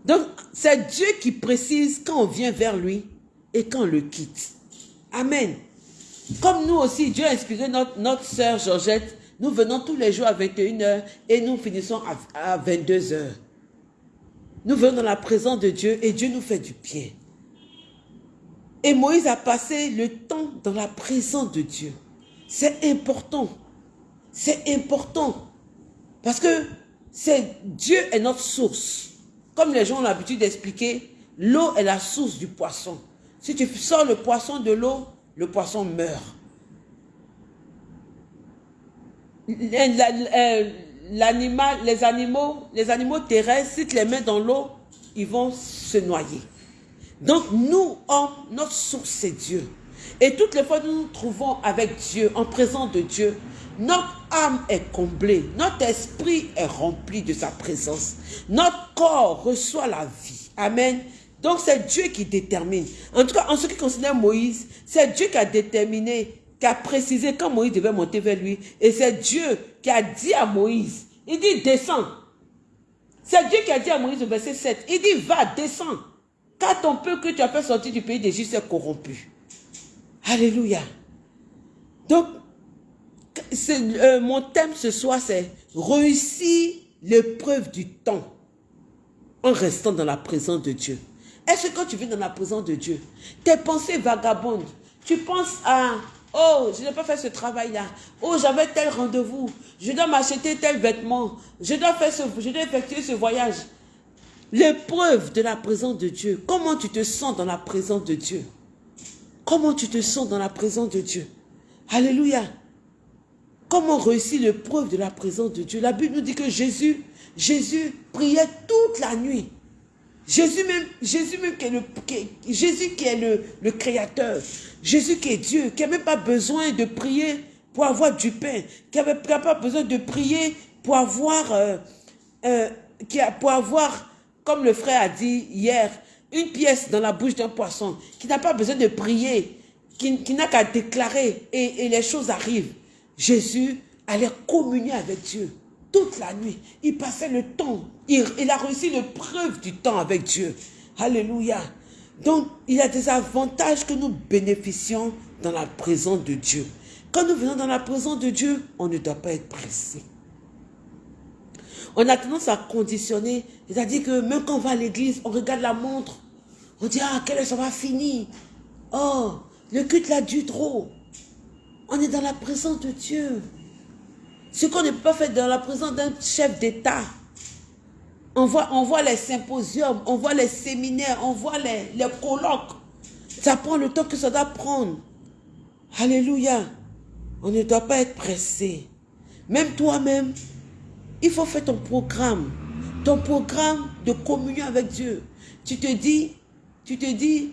[SPEAKER 1] Donc c'est Dieu qui précise quand on vient vers lui et quand on le quitte. Amen. Comme nous aussi, Dieu a inspiré notre, notre sœur Georgette. Nous venons tous les jours à 21h et nous finissons à, 22h. Nous venons dans la présence de Dieu et Dieu nous fait du bien. Et Moïse a passé le temps dans la présence de Dieu. C'est important. C'est important. Parce que c'est Dieu est notre source. Comme les gens ont l'habitude d'expliquer, l'eau est la source du poisson. Si tu sors le poisson de l'eau, le poisson meurt. l'animal, les animaux, les animaux terrestres, si tu les mets dans l'eau, ils vont se noyer. Donc nous, hommes, notre source, c'est Dieu. Et toutes les fois que nous nous trouvons avec Dieu, en présence de Dieu, notre âme est comblée, notre esprit est rempli de sa présence. Notre corps reçoit la vie. Amen. Donc c'est Dieu qui détermine. En tout cas, en ce qui concerne Moïse, c'est Dieu qui a déterminé, qui a précisé quand Moïse devait monter vers lui. Et c'est Dieu qui a dit à Moïse, il dit descends. C'est Dieu qui a dit à Moïse au verset 7, il dit va, descends. Car ton peuple que tu as fait sortir du pays d'Égypte est corrompu. Alléluia. Donc, euh, mon thème ce soir, c'est réussir l'épreuve du temps en restant dans la présence de Dieu. Est-ce que quand tu vis dans la présence de Dieu, tes pensées vagabondent, tu penses à Oh, je n'ai pas fait ce travail-là. Oh, j'avais tel rendez-vous. Je dois m'acheter tel vêtement. Je dois, effectuer ce voyage. L'épreuve de la présence de Dieu. Comment tu te sens dans la présence de Dieu? Comment tu te sens dans la présence de Dieu? Alléluia. Comment réussir l'épreuve de la présence de Dieu? La Bible nous dit que Jésus, Jésus priait toute la nuit. Jésus même, qui est le, créateur, Jésus qui est Dieu, qui n'a même pas besoin de prier pour avoir du pain, qui n'a pas besoin de prier pour avoir, euh, euh, pour avoir, comme le frère a dit hier, une pièce dans la bouche d'un poisson, qui n'a pas besoin de prier, qui, n'a qu'à déclarer et, les choses arrivent. Jésus allait communier avec Dieu toute la nuit. Il passait le temps. Il, a réussi l'épreuve du temps avec Dieu. Alléluia. Donc, il y a des avantages que nous bénéficions dans la présence de Dieu. Quand nous venons dans la présence de Dieu, on ne doit pas être pressé. On a tendance à conditionner, c'est-à-dire que même quand on va à l'église, on regarde la montre, on dit, ah, quelle heure ça va finir? Oh, le culte l'a dû trop. On est dans la présence de Dieu. Ce qu'on ne peut pas faire dans la présence d'un chef d'État. On voit, on voit les symposiums, on voit les séminaires, on voit les, les colloques. Ça prend le temps que ça doit prendre. Alléluia. On ne doit pas être pressé. Même toi-même, il faut faire ton programme. Ton programme de communion avec Dieu. Tu te dis, tu te dis,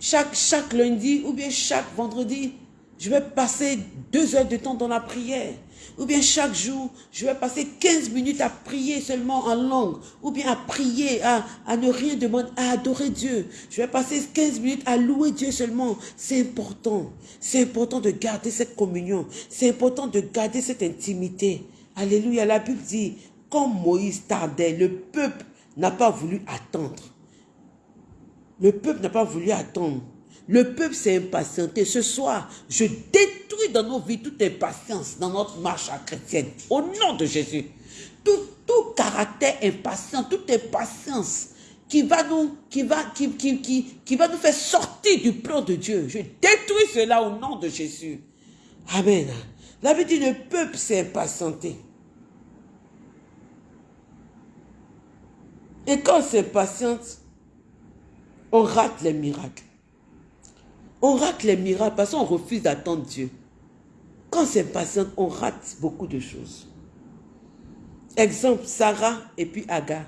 [SPEAKER 1] chaque, chaque lundi ou bien chaque vendredi, je vais passer deux heures de temps dans la prière. Ou bien chaque jour, je vais passer 15 minutes à prier seulement en langue. Ou bien à prier, à, à ne rien demander, à adorer Dieu. Je vais passer 15 minutes à louer Dieu seulement. C'est important. C'est important de garder cette communion. C'est important de garder cette intimité. Alléluia. La Bible dit, quand Moïse tardait, le peuple n'a pas voulu attendre. Le peuple n'a pas voulu attendre. Le peuple s'est impatienté. Ce soir, je détruis dans nos vies toute impatience dans notre marche à chrétienne. Au nom de Jésus. Tout, tout caractère impatient, toute impatience qui va nous, qui va, qui, qui, qui, qui va nous faire sortir du plan de Dieu. Je détruis cela au nom de Jésus. Amen. Dit le peuple s'est impatienté. Et quand on s'impatiente, on rate les miracles. On rate les miracles parce qu'on refuse d'attendre Dieu. Quand c'est patient, on rate beaucoup de choses. Exemple, Sarah et puis Agar.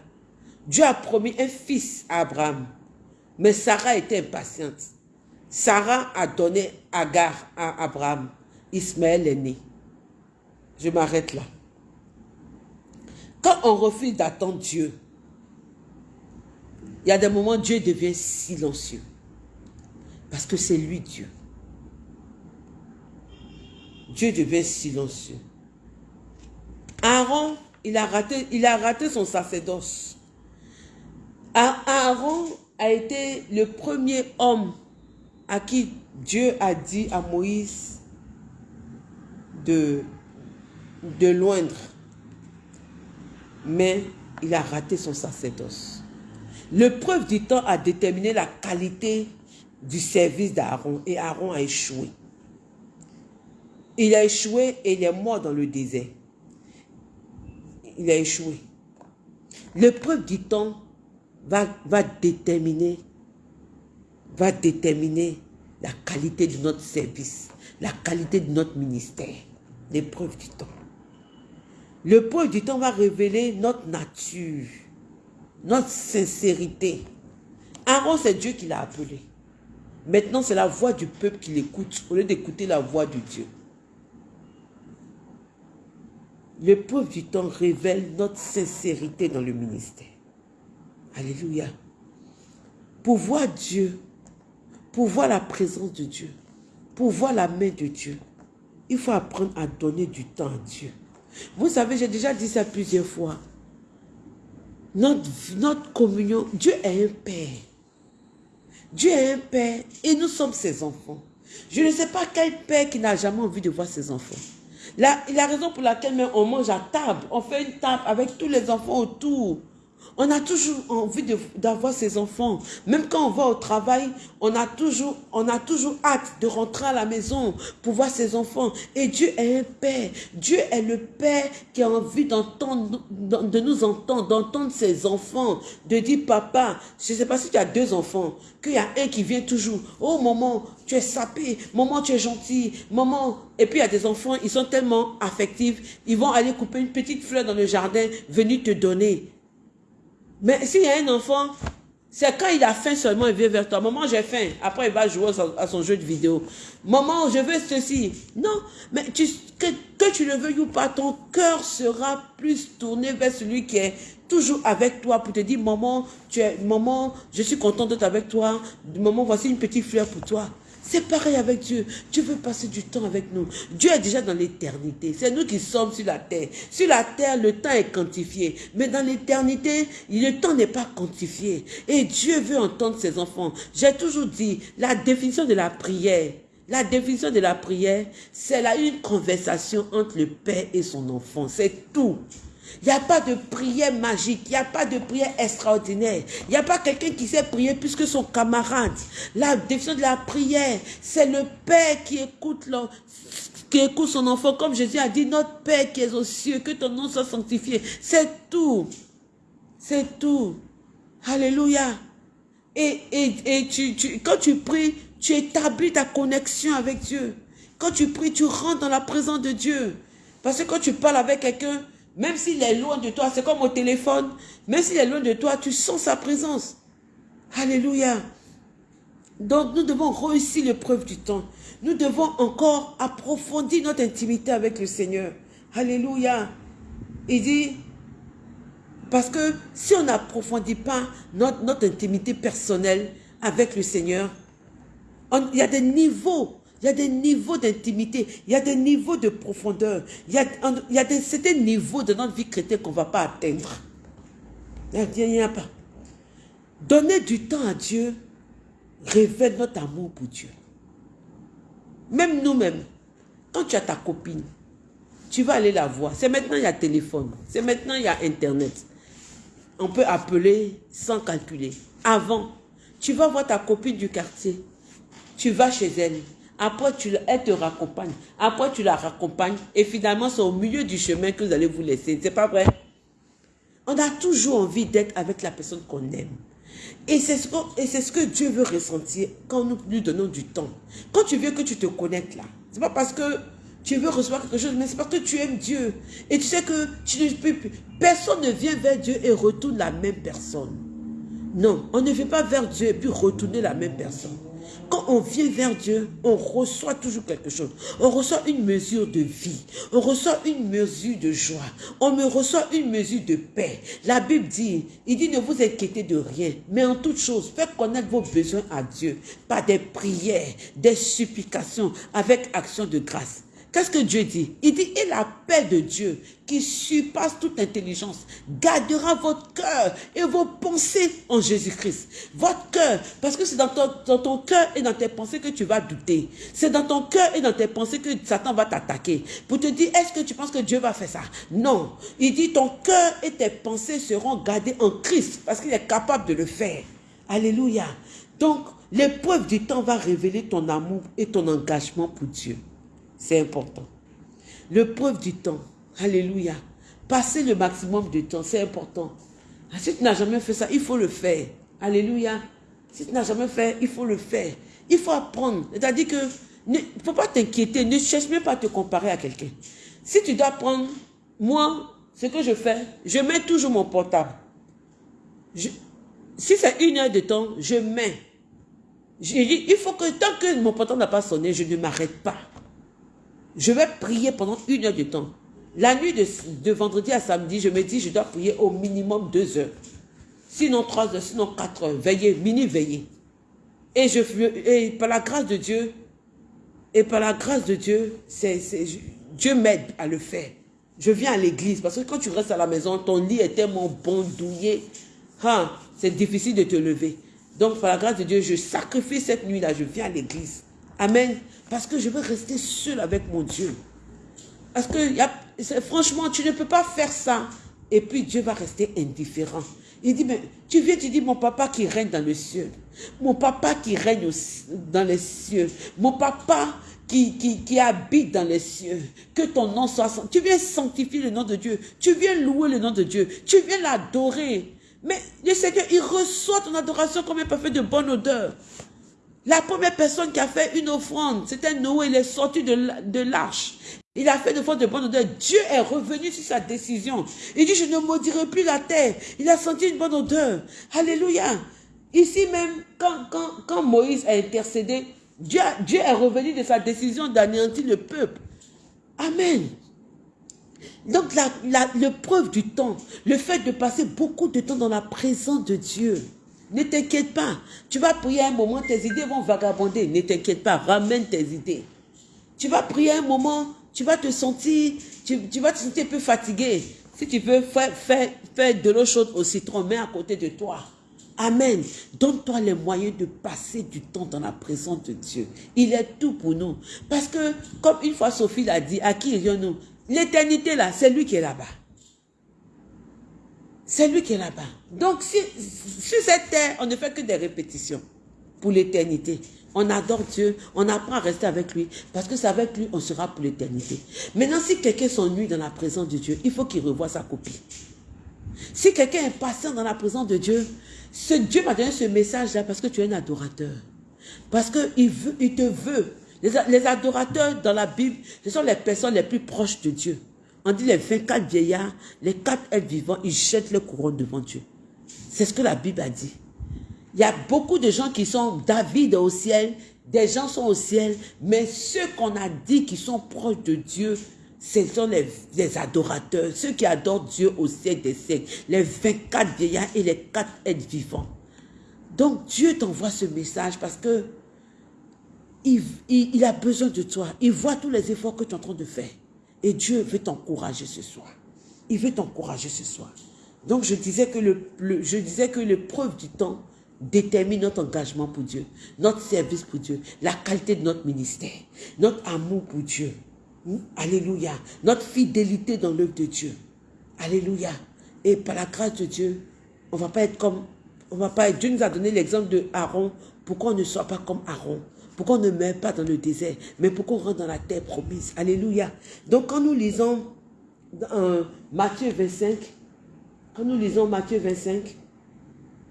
[SPEAKER 1] Dieu a promis un fils à Abraham. Mais Sarah était impatiente. Sarah a donné Agar à Abraham. Ismaël est né. Je m'arrête là. Quand on refuse d'attendre Dieu, il y a des moments où Dieu devient silencieux. Parce que c'est lui Dieu. Dieu devient silencieux. Aaron, il a raté, il a raté son sacerdoce. Aaron a été le premier homme à qui Dieu a dit à Moïse de, de loindre. Mais il a raté son sacerdoce. Le preuve du temps a déterminé la qualité du service d'Aaron et Aaron a échoué. Il a échoué et il est mort dans le désert. Il a échoué. L'épreuve du temps va déterminer va déterminer la qualité de notre service, la qualité de notre ministère. L'épreuve du temps. Le preuve du temps va révéler notre nature, notre sincérité. Aaron, c'est Dieu qui l'a appelé. Maintenant, c'est la voix du peuple qui l'écoute au lieu d'écouter la voix de Dieu. L'épreuve du temps révèle notre sincérité dans le ministère. Alléluia. Pour voir Dieu, pour voir la présence de Dieu, pour voir la main de Dieu, il faut apprendre à donner du temps à Dieu. Vous savez, j'ai déjà dit ça plusieurs fois. Notre, notre communion, Dieu est un Père. Dieu est un Père et nous sommes ses enfants. Je ne sais pas quel Père qui n'a jamais envie de voir ses enfants. La, la raison pour laquelle on mange à table, on fait une table avec tous les enfants autour. On a toujours envie d'avoir ses enfants. Même quand on va au travail, on a, toujours, on a toujours hâte de rentrer à la maison pour voir ses enfants. Et Dieu est un Père. Dieu est le Père qui a envie de nous entendre, d'entendre ses enfants, de dire, papa, je ne sais pas si tu as deux enfants, qu'il y a un qui vient toujours. Oh, maman, tu es sapé. Maman, tu es gentil. Maman. Et puis, il y a des enfants, ils sont tellement affectifs. Ils vont aller couper une petite fleur dans le jardin, venir te donner. Mais s'il y a un enfant, c'est quand il a faim seulement, il vient vers toi. Maman, j'ai faim. Après, il va jouer à son jeu de vidéo. Maman, je veux ceci. Non, mais que, tu le veuilles ou pas, ton cœur sera plus tourné vers celui qui est toujours avec toi pour te dire, maman, tu es, maman, je suis content d'être avec toi. Maman, voici une petite fleur pour toi. C'est pareil avec Dieu. Dieu veut passer du temps avec nous. Dieu est déjà dans l'éternité. C'est nous qui sommes sur la terre. Sur la terre, le temps est quantifié. Mais dans l'éternité, le temps n'est pas quantifié. Et Dieu veut entendre ses enfants. J'ai toujours dit, la définition de la prière, la définition de la prière, c'est là une conversation entre le Père et son enfant. C'est tout. Il n'y a pas de prière magique, il n'y a pas de prière extraordinaire. Il n'y a pas quelqu'un qui sait prier plus que son camarade. La définition de la prière, c'est le Père qui écoute, qui écoute son enfant. Comme Jésus a dit, notre Père qui est aux cieux, que ton nom soit sanctifié. C'est tout. C'est tout. Alléluia. Et, et, tu, quand tu pries, tu établis ta connexion avec Dieu. Quand tu pries, tu rentres dans la présence de Dieu. Parce que quand tu parles avec quelqu'un, même s'il est loin de toi, c'est comme au téléphone. Même s'il est loin de toi, tu sens sa présence. Alléluia. Donc nous devons réussir l'épreuve du temps. Nous devons encore approfondir notre intimité avec le Seigneur. Alléluia. Il dit, parce que si on n'approfondit pas notre, intimité personnelle avec le Seigneur, il y a des niveaux il y a des niveaux d'intimité, il y a des niveaux de profondeur, il y a, des, certains niveaux de notre vie chrétienne qu'on ne va pas atteindre. Il n'y a, pas. Donner du temps à Dieu révèle notre amour pour Dieu. Même nous-mêmes, quand tu as ta copine, tu vas aller la voir. C'est maintenant, il y a téléphone. C'est maintenant, il y a Internet. On peut appeler sans calculer. Avant, tu vas voir ta copine du quartier. Tu vas chez elle. Après, tu, elle te raccompagne. Après, tu la raccompagnes. Et finalement, c'est au milieu du chemin que vous allez vous laisser. C'est pas vrai? On a toujours envie d'être avec la personne qu'on aime. Et c'est ce, que Dieu veut ressentir quand nous lui donnons du temps. Quand tu veux que tu te connectes là, c'est pas parce que tu veux recevoir quelque chose, mais c'est parce que tu aimes Dieu. Et tu sais que tu. Personne ne vient vers Dieu et retourne la même personne. Non, on ne vient pas vers Dieu et puis retourner la même personne. Quand on vient vers Dieu, on reçoit toujours quelque chose. On reçoit une mesure de vie. On reçoit une mesure de joie. On me reçoit une mesure de paix. La Bible dit, il dit ne vous inquiétez de rien, mais en toute chose, faites connaître vos besoins à Dieu par des prières, des supplications, avec action de grâce. Qu'est-ce que Dieu dit? Il dit, et la paix de Dieu, qui surpasse toute intelligence, gardera votre cœur et vos pensées en Jésus-Christ. Votre cœur, parce que c'est dans ton, dans cœur et dans tes pensées que tu vas douter. C'est dans ton cœur et dans tes pensées que Satan va t'attaquer. Pour te dire, est-ce que tu penses que Dieu va faire ça? Non. Il dit, ton cœur et tes pensées seront gardés en Christ, parce qu'il est capable de le faire. Alléluia. Donc, l'épreuve du temps va révéler ton amour et ton engagement pour Dieu. C'est important. Le preuve du temps. Alléluia. Passer le maximum de temps, c'est important. Ah, si tu n'as jamais fait ça, il faut le faire. Alléluia. Si tu n'as jamais fait, il faut le faire. Il faut apprendre. C'est-à-dire que ne faut pas t'inquiéter. Ne cherche même pas à te comparer à quelqu'un. Si tu dois prendre, moi, ce que je fais, je mets toujours mon portable. si c'est une heure de temps, je mets. Il faut que tant que mon portable n'a pas sonné, je ne m'arrête pas. Je vais prier pendant une heure de temps. La nuit de, vendredi à samedi, je me dis, je dois prier au minimum deux heures. Sinon trois heures, sinon quatre heures. Veiller, mini veiller. Et, je, et par la grâce de Dieu, et par la grâce de Dieu, Dieu m'aide à le faire. Je viens à l'église parce que quand tu restes à la maison, ton lit est tellement bon, douillet. Hein, c'est difficile de te lever. Donc, par la grâce de Dieu, je sacrifie cette nuit-là, je viens à l'église. Amen. Parce que je veux rester seul avec mon Dieu. Parce que franchement, tu ne peux pas faire ça. Et puis Dieu va rester indifférent. Il dit, mais tu viens, tu dis, mon papa qui règne dans le ciel. Mon papa qui règne dans les cieux. Mon papa qui, habite dans les cieux. Que ton nom soit Tu viens sanctifier le nom de Dieu. Tu viens louer le nom de Dieu. Tu viens l'adorer. Mais le Seigneur, il reçoit ton adoration comme un parfait de bonne odeur. La première personne qui a fait une offrande, c'était Noé. Il est sorti de l'arche. Il a fait une offrande de bonne odeur. Dieu est revenu sur sa décision. Il dit, je ne maudirai plus la terre. Il a senti une bonne odeur. Alléluia. Ici même, quand, Moïse a intercédé, Dieu, Dieu est revenu de sa décision d'anéantir le peuple. Amen. Donc la, la, le preuve du temps, le fait de passer beaucoup de temps dans la présence de Dieu, ne t'inquiète pas. Tu vas prier un moment, tes idées vont vagabonder. Ne t'inquiète pas, ramène tes idées. Tu vas prier un moment, tu vas te sentir, tu, vas te sentir un peu fatigué. Si tu veux faire, faire, faire de l'eau chaude au citron, mets à côté de toi. Amen. Donne-toi les moyens de passer du temps dans la présence de Dieu. Il est tout pour nous. Parce que, comme une fois Sophie l'a dit, à qui irions-nous L'éternité là, c'est lui qui est là-bas. C'est lui qui est là-bas. Donc, sur cette terre, on ne fait que des répétitions pour l'éternité. On adore Dieu, on apprend à rester avec lui, parce que c'est avec lui on sera pour l'éternité. Maintenant, si quelqu'un s'ennuie dans la présence de Dieu, il faut qu'il revoie sa copie. Si quelqu'un est patient dans la présence de Dieu, ce Dieu m'a donné ce message-là parce que tu es un adorateur. Parce qu'il il te veut. Les, adorateurs dans la Bible, ce sont les personnes les plus proches de Dieu. On dit les 24 vieillards, les quatre êtres vivants, ils jettent le couronne devant Dieu. C'est ce que la Bible a dit. Il y a beaucoup de gens qui sont David au ciel, des gens sont au ciel, mais ceux qu'on a dit qui sont proches de Dieu, ce sont les, adorateurs, ceux qui adorent Dieu au ciel des siècles, les 24 vieillards et les 4 êtres vivants. Donc Dieu t'envoie ce message parce que il, il, a besoin de toi. Il voit tous les efforts que tu es en train de faire. Et Dieu veut t'encourager ce soir. Il veut t'encourager ce soir. Donc je disais que le, l'épreuve du temps détermine notre engagement pour Dieu, notre service pour Dieu, la qualité de notre ministère, notre amour pour Dieu. Alléluia. Notre fidélité dans l'œuvre de Dieu. Alléluia. Et par la grâce de Dieu, on va pas être comme, on va pas être, Dieu nous a donné l'exemple de Aaron, pourquoi on ne soit pas comme Aaron? Pourquoi on ne meurt pas dans le désert, mais pourquoi on rentre dans la terre promise? Alléluia. Donc quand nous lisons dans Matthieu 25, quand nous lisons Matthieu 25,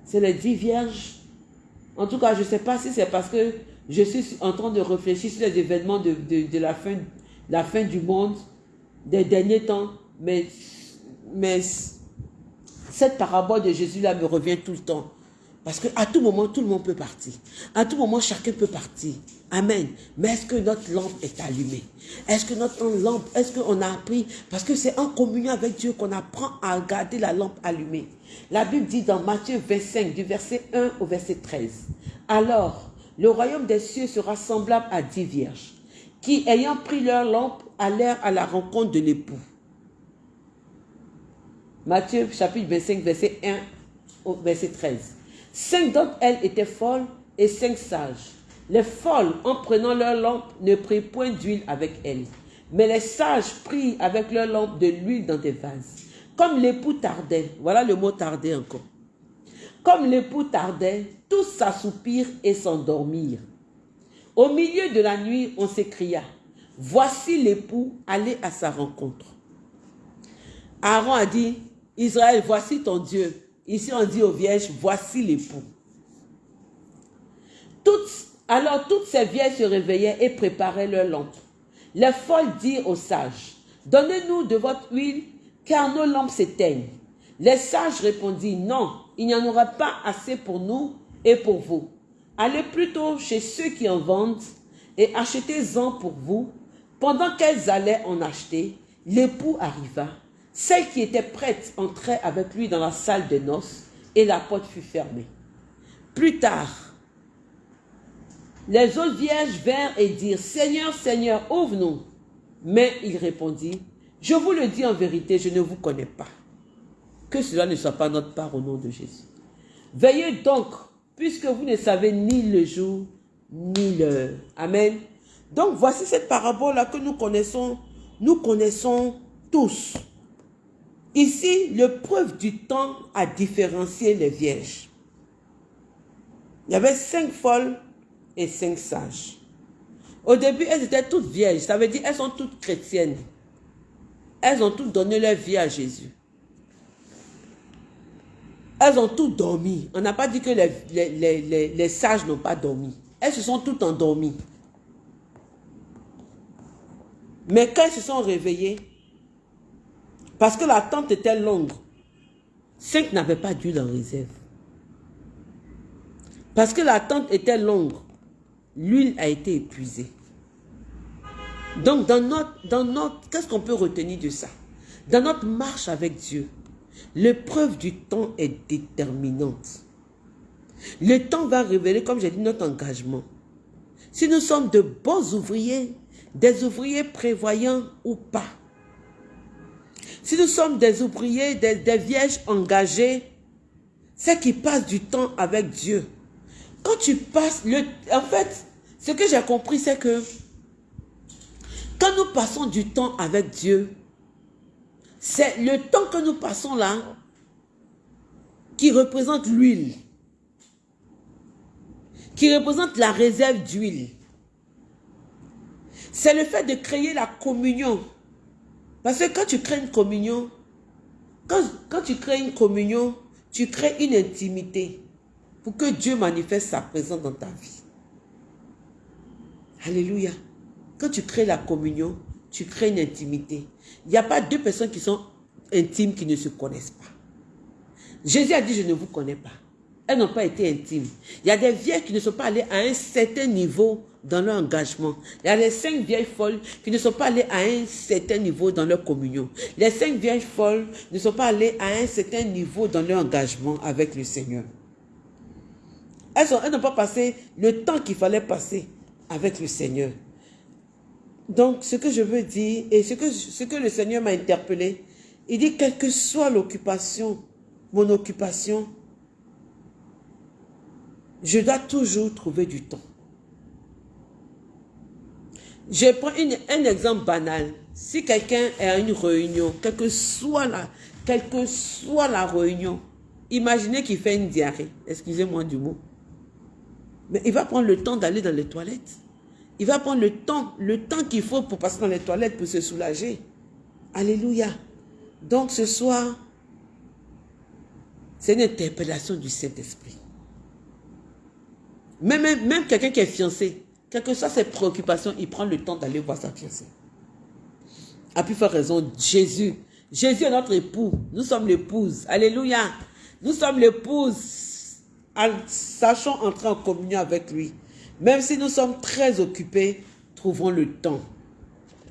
[SPEAKER 1] c'est les dix vierges. En tout cas, je ne sais pas si c'est parce que je suis en train de réfléchir sur les événements de, la, fin, du monde, des derniers temps, mais cette parabole de Jésus-là me revient tout le temps. Parce qu'à tout moment, tout le monde peut partir. À tout moment, chacun peut partir. Amen. Mais est-ce que notre lampe est allumée? Est-ce que notre lampe, est-ce qu'on a appris? Parce que c'est en communion avec Dieu qu'on apprend à garder la lampe allumée. La Bible dit dans Matthieu 25, du verset 1 au verset 13. Alors, le royaume des cieux sera semblable à dix vierges, qui, ayant pris leur lampe, allèrent à la rencontre de l'époux. Matthieu chapitre 25, verset 1 au verset 13. Cinq d'entre elles étaient folles et cinq sages. Les folles, en prenant leur lampe, ne prirent point d'huile avec elles. Mais les sages prirent avec leur lampe de l'huile dans des vases. Comme l'époux tardait, voilà le mot tarder encore. Comme l'époux tardait, tous s'assoupirent et s'endormirent. Au milieu de la nuit, on s'écria, voici l'époux, allez à sa rencontre. Aaron a dit, Israël, voici ton Dieu. Ici, on dit aux vierges, voici l'époux. alors toutes ces vierges se réveillaient et préparaient leurs lampes. Les folles dirent aux sages, donnez-nous de votre huile car nos lampes s'éteignent. Les sages répondirent, non, il n'y en aura pas assez pour nous et pour vous. Allez plutôt chez ceux qui en vendent et achetez-en pour vous. Pendant qu'elles allaient en acheter, l'époux arriva. Celle qui était prête entrait avec lui dans la salle de noces et la porte fut fermée. Plus tard, les autres vierges vinrent et dirent, Seigneur, Seigneur, ouvre-nous. Mais il répondit, je vous le dis en vérité, je ne vous connais pas. Que cela ne soit pas notre part au nom de Jésus. Veillez donc, puisque vous ne savez ni le jour, ni l'heure. Amen. Donc voici cette parabole-là que nous connaissons, nous connaissons tous. Ici, le preuve du temps a différencié les vierges. Il y avait cinq folles et cinq sages. Au début, elles étaient toutes vierges. Ça veut dire elles sont toutes chrétiennes. Elles ont toutes donné leur vie à Jésus. Elles ont toutes dormi. On n'a pas dit que les, les, sages n'ont pas dormi. Elles se sont toutes endormies. Mais quand elles se sont réveillées, parce que la tente était longue, cinq n'avaient pas d'huile en réserve. Parce que la tente était longue, l'huile a été épuisée. Donc, dans notre, dans notre qu'est-ce qu'on peut retenir de ça? Dans notre marche avec Dieu, l'épreuve du temps est déterminante. Le temps va révéler, comme j'ai dit, notre engagement. Si nous sommes de bons ouvriers, des ouvriers prévoyants ou pas. Si nous sommes des ouvriers, des, vierges engagées, c'est qui passent du temps avec Dieu. Quand tu passes, le, en fait, ce que j'ai compris, c'est que quand nous passons du temps avec Dieu, c'est le temps que nous passons là qui représente l'huile, qui représente la réserve d'huile. C'est le fait de créer la communion. Parce que quand tu crées une communion, quand, quand tu crées une communion, tu crées une intimité pour que Dieu manifeste sa présence dans ta vie. Alléluia. Quand tu crées la communion, tu crées une intimité. Il n'y a pas deux personnes qui sont intimes qui ne se connaissent pas. Jésus a dit, je ne vous connais pas. Elles n'ont pas été intimes. Il y a des vieilles qui ne sont pas allées à un certain niveau dans leur engagement. Il y a les cinq vieilles folles qui ne sont pas allées à un certain niveau dans leur communion. Les cinq vieilles folles ne sont pas allées à un certain niveau dans leur engagement avec le Seigneur. Elles n'ont pas passé le temps qu'il fallait passer avec le Seigneur. Donc, ce que je veux dire, et ce que, ce que le Seigneur m'a interpellé, il dit, quelle que soit l'occupation, mon occupation, je dois toujours trouver du temps. Je prends un exemple banal. Si quelqu'un est à une réunion, quelle que soit la, réunion, imaginez qu'il fait une diarrhée. Excusez-moi du mot. Mais il va prendre le temps d'aller dans les toilettes. Il va prendre le temps, le temps qu'il faut pour passer dans les toilettes pour se soulager. Alléluia. Donc ce soir, c'est une interpellation du Saint-Esprit. Même, quelqu'un qui est fiancé, quelles que soient ses préoccupations, il prend le temps d'aller voir sa fiancée. A pu faire raison, Jésus. Jésus est notre époux. Nous sommes l'épouse. Alléluia. Nous sommes l'épouse sachant entrer en communion avec lui. Même si nous sommes très occupés, trouvons le temps.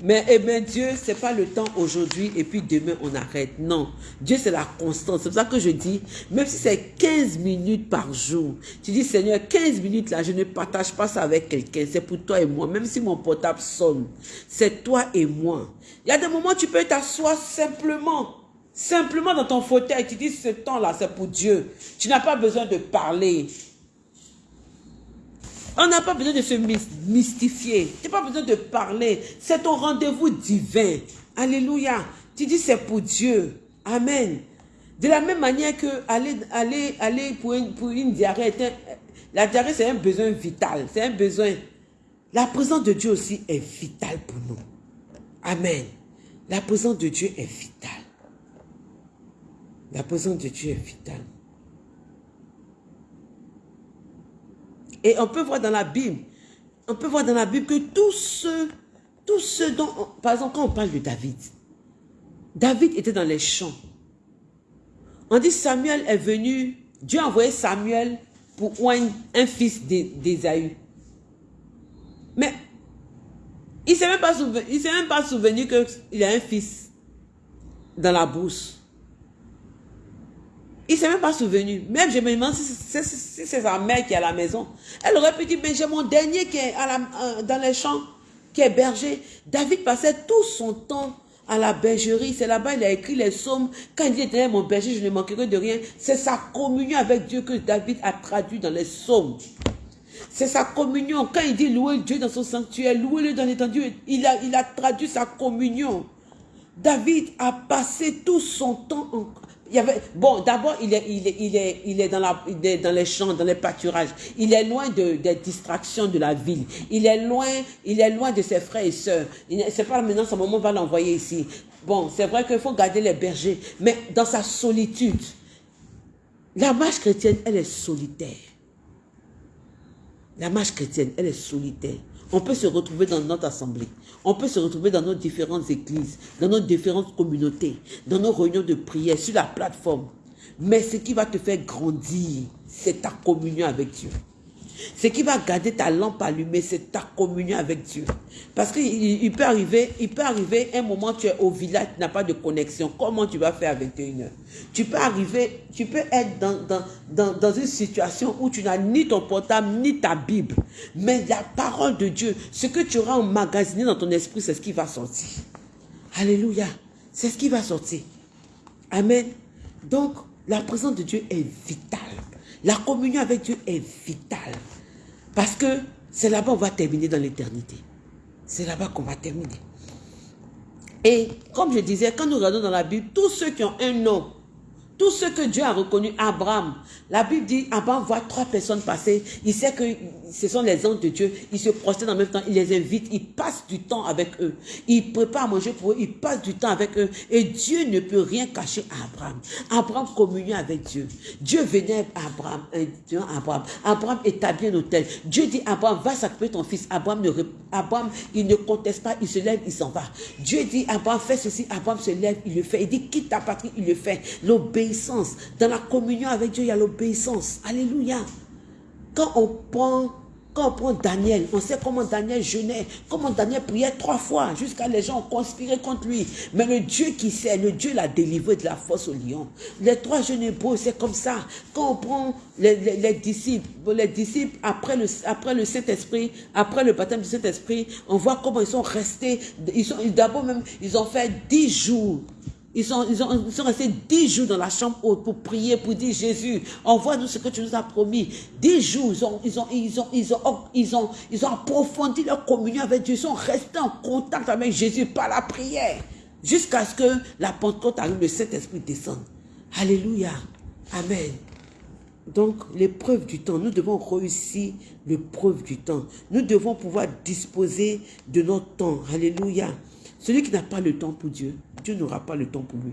[SPEAKER 1] Mais eh bien, Dieu, ce n'est pas le temps aujourd'hui et puis demain on arrête. Non, Dieu c'est la constance. C'est pour ça que je dis, même si c'est 15 minutes par jour, tu dis Seigneur, 15 minutes là, je ne partage pas ça avec quelqu'un. C'est pour toi et moi. Même si mon portable sonne, c'est toi et moi. Il y a des moments où tu peux t'asseoir simplement Simplement dans ton fauteuil, tu dis ce temps-là, c'est pour Dieu. Tu n'as pas besoin de parler. On n'a pas besoin de se mystifier. Tu pas besoin de parler. C'est ton rendez-vous divin. Alléluia. Tu dis c'est pour Dieu. Amen. De la même manière que aller, aller, aller pour, une, pour une diarrhée, la diarrhée c'est un besoin vital. C'est un besoin. La présence de Dieu aussi est vitale pour nous. Amen. La présence de Dieu est vitale. La présence de Dieu est vitale. Et on peut voir dans la Bible, on peut voir dans la Bible que tout ce, tout ce dont, par exemple, quand on parle de David, David était dans les champs. On dit Samuel est venu, Dieu a envoyé Samuel pour oindre un fils d'Ésaü. Mais il ne s'est même pas souvenu, il s'est même pas souvenu qu'il a un fils dans la brousse. Il ne s'est même pas souvenu. Même je me demande si c'est sa mère qui est à la maison. Elle aurait pu dire, mais j'ai mon dernier qui est euh, dans les champs, qui est berger. David passait tout son temps à la bergerie. C'est là-bas, il a écrit les psaumes. Quand il dit, mon berger, je ne manquerai de rien. C'est sa communion avec Dieu que David a traduit dans les psaumes. C'est sa communion. Quand il dit louer Dieu dans son sanctuaire, louer-le dans l'étendue, il il a traduit sa communion. David a passé tout son temps en, il y avait, bon, d'abord, il est, il, est, il, est, il, est dans la, dans les champs, dans les pâturages. Il est loin de, des distractions de la ville. Il est loin, il est loin de ses frères et sœurs. C'est pas maintenant, moment, on va l'envoyer ici. Bon, c'est vrai qu'il faut garder les bergers, mais dans sa solitude. La marche chrétienne, elle est solitaire. La marche chrétienne, elle est solitaire. On peut se retrouver dans notre assemblée. On peut se retrouver dans nos différentes églises, dans nos différentes communautés, dans nos réunions de prière, sur la plateforme. Mais ce qui va te faire grandir, c'est ta communion avec Dieu. Ce qui va garder ta lampe allumée, c'est ta communion avec Dieu. Parce qu'il peut arriver, il peut arriver un moment tu es au village, tu n'as pas de connexion. Comment tu vas faire à 21h Tu peux arriver, tu peux être dans, dans, dans, une situation où tu n'as ni ton portable, ni ta Bible. Mais la parole de Dieu, ce que tu auras emmagasiné dans ton esprit, c'est ce qui va sortir. Alléluia. C'est ce qui va sortir. Amen. Donc, la présence de Dieu est vitale. La communion avec Dieu est vitale. Parce que c'est là-bas qu'on va terminer dans l'éternité. C'est là-bas qu'on va terminer. Et comme je disais, quand nous regardons dans la Bible, tous ceux qui ont un nom tout ce que Dieu a reconnu, Abraham, la Bible dit, Abraham voit trois personnes passer, il sait que ce sont les anges de Dieu, il se prosterne en même temps, il les invite, il passe du temps avec eux, il prépare à manger pour eux, il passe du temps avec eux, et Dieu ne peut rien cacher à Abraham. Abraham communion avec Dieu. Dieu venait à Abraham, Abraham, Abraham établit un hôtel. Dieu dit, Abraham, va s'occuper ton fils. Abraham, ne, Abraham, il ne conteste pas, il se lève, il s'en va. Dieu dit, Abraham, fais ceci, Abraham se lève, il le fait. Il dit, quitte ta patrie, il le fait. L'obéissance dans la communion avec Dieu, il y a l'obéissance. Alléluia. Quand on prend quand on prend Daniel, on sait comment Daniel jeûnait, comment Daniel priait trois fois, jusqu'à les gens ont conspiré contre lui. Mais le Dieu qui sait, le Dieu l'a délivré de la force au lion. Les trois jeunes hébreux, c'est comme ça. Quand on prend les, disciples, les disciples après le, après le Saint-Esprit, après le baptême du Saint-Esprit, on voit comment ils sont restés, ils sont, d'abord même, ils ont fait dix jours ils sont, restés dix jours dans la chambre pour prier, pour dire Jésus, envoie-nous ce que tu nous as promis. Dix jours, ils ont approfondi leur communion avec Dieu. Ils sont restés en contact avec Jésus par la prière. Jusqu'à ce que la Pentecôte arrive, le Saint-Esprit descende. Alléluia. Amen. Donc, l'épreuve du temps, nous devons réussir l'épreuve du temps. Nous devons pouvoir disposer de notre temps. Alléluia. Celui qui n'a pas le temps pour Dieu, Dieu n'aura pas le temps pour lui.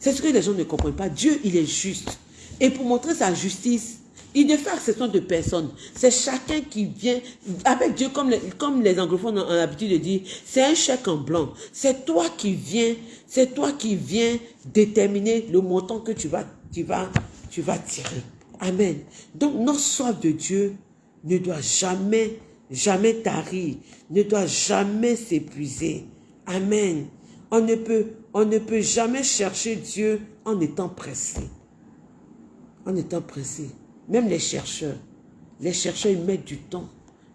[SPEAKER 1] C'est ce que les gens ne comprennent pas. Dieu, il est juste. Et pour montrer sa justice, il ne fait exception de personne. C'est chacun qui vient avec Dieu, comme les, comme les anglophones ont l'habitude de dire, c'est un chèque en blanc. C'est toi qui viens, c'est toi qui viens déterminer le montant que tu vas, tu vas, tu vas tirer. Amen. Donc, notre soif de Dieu ne doit jamais, jamais tarir, ne doit jamais s'épuiser. Amen. On ne, peut, jamais chercher Dieu en étant pressé. En étant pressé. Même les chercheurs. Les chercheurs, ils mettent du temps.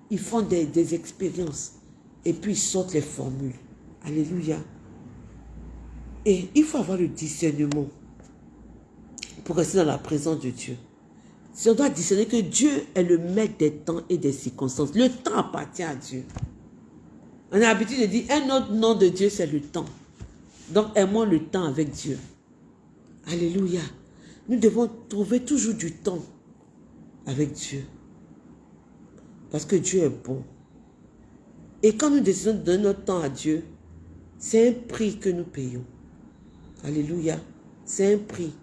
[SPEAKER 1] Ils font des, des expériences. Et puis, ils sortent les formules. Alléluia. Et il faut avoir le discernement pour rester dans la présence de Dieu. Si on doit discerner que Dieu est le maître des temps et des circonstances, le temps appartient à Dieu. On a l'habitude de dire, un autre nom de Dieu, c'est le temps. Donc, aimons le temps avec Dieu. Alléluia. Nous devons trouver toujours du temps avec Dieu. Parce que Dieu est bon. Et quand nous décidons de donner notre temps à Dieu, c'est un prix que nous payons. Alléluia. C'est un prix.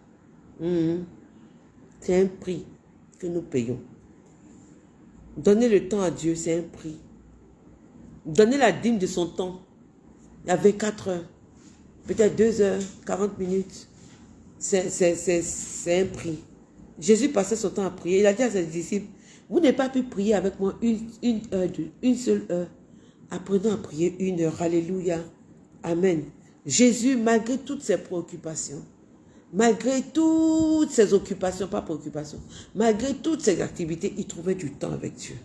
[SPEAKER 1] Mhm. C'est un prix que nous payons. Donner le temps à Dieu, c'est un prix. Donner la dîme de son temps. Il y avait 4 heures. peut-être 2 heures, 40 minutes. C'est un prix. Jésus passait son temps à prier. Il a dit à ses disciples, vous n'avez pas pu prier avec moi une, une, seule heure. Apprenons à prier une heure. Alléluia. Amen. Jésus, malgré toutes ses préoccupations, malgré toutes ses occupations, pas préoccupations, malgré toutes ses activités, il trouvait du temps avec Dieu.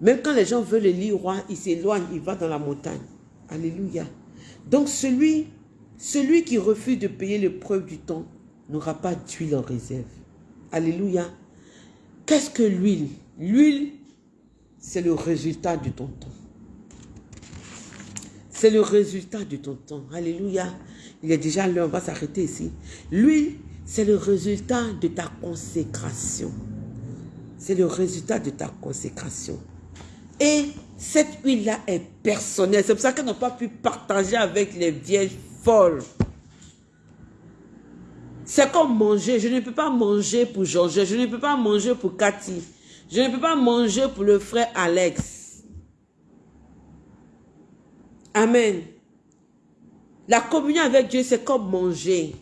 [SPEAKER 1] Même quand les gens veulent le lire roi, il s'éloigne, il va dans la montagne. Alléluia. Donc celui, celui qui refuse de payer le preuve du temps n'aura pas d'huile en réserve. Alléluia. Qu'est-ce que l'huile? L'huile, c'est le résultat de ton temps. C'est le résultat de ton temps. Alléluia. Il est déjà l'heure, on va s'arrêter ici. L'huile, c'est le résultat de ta consécration. C'est le résultat de ta consécration. Et cette huile-là est personnelle. C'est pour ça qu'elle n'a pas pu partager avec les vieilles folles. C'est comme manger. Je ne peux pas manger pour Georges. Je ne peux pas manger pour Cathy. Je ne peux pas manger pour le frère Alex. Amen. La communion avec Dieu, c'est comme manger.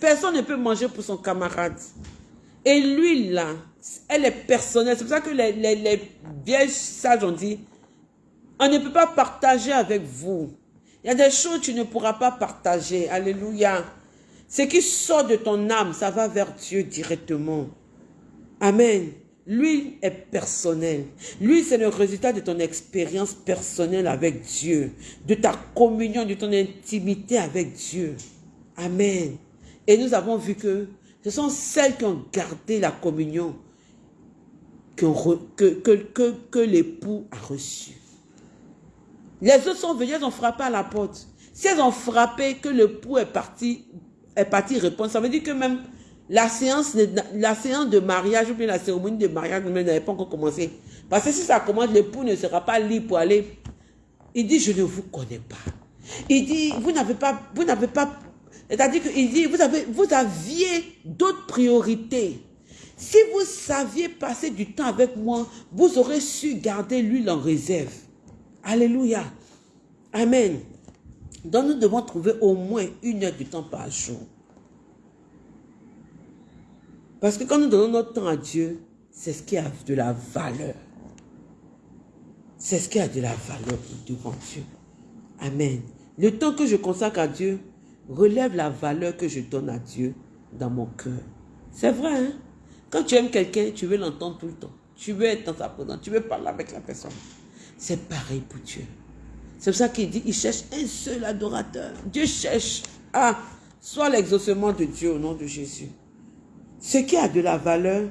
[SPEAKER 1] Personne ne peut manger pour son camarade. Et l'huile, là, elle est personnelle. C'est pour ça que les, les, les vieilles sages ont dit, on ne peut pas partager avec vous. Il y a des choses que tu ne pourras pas partager. Alléluia. Ce qui sort de ton âme, ça va vers Dieu directement. Amen. Lui est personnel. Lui, c'est le résultat de ton expérience personnelle avec Dieu, de ta communion, de ton intimité avec Dieu. Amen. Et nous avons vu que ce sont celles qui ont gardé la communion que, que, que, l'époux a reçue. Les autres sont venus, elles ont frappé à la porte. Si elles ont frappé, que l'époux est parti, est parti répondre. Ça veut dire que même la séance, la séance de mariage ou bien la cérémonie de mariage n'avait pas encore commencé. Parce que si ça commence, l'époux ne sera pas libre pour aller. Il dit, je ne vous connais pas. Il dit, vous n'avez pas, vous n'avez pas, c'est-à-dire qu'il dit, vous, avez, vous aviez d'autres priorités. Si vous saviez passer du temps avec moi, vous aurez su garder l'huile en réserve. Alléluia. Amen. Donc nous devons trouver au moins une heure de temps par jour. Parce que quand nous donnons notre temps à Dieu, c'est ce qui a de la valeur. C'est ce qui a de la valeur devant Dieu. Amen. Le temps que je consacre à Dieu relève la valeur que je donne à Dieu dans mon cœur. C'est vrai, hein? Quand tu aimes quelqu'un, tu veux l'entendre tout le temps. Tu veux être dans sa présence. Tu veux parler avec la personne. C'est pareil pour Dieu. C'est pour ça qu'il dit, il cherche un seul adorateur. Dieu cherche à soit l'exaucement de Dieu au nom de Jésus. Ce qui a de la valeur,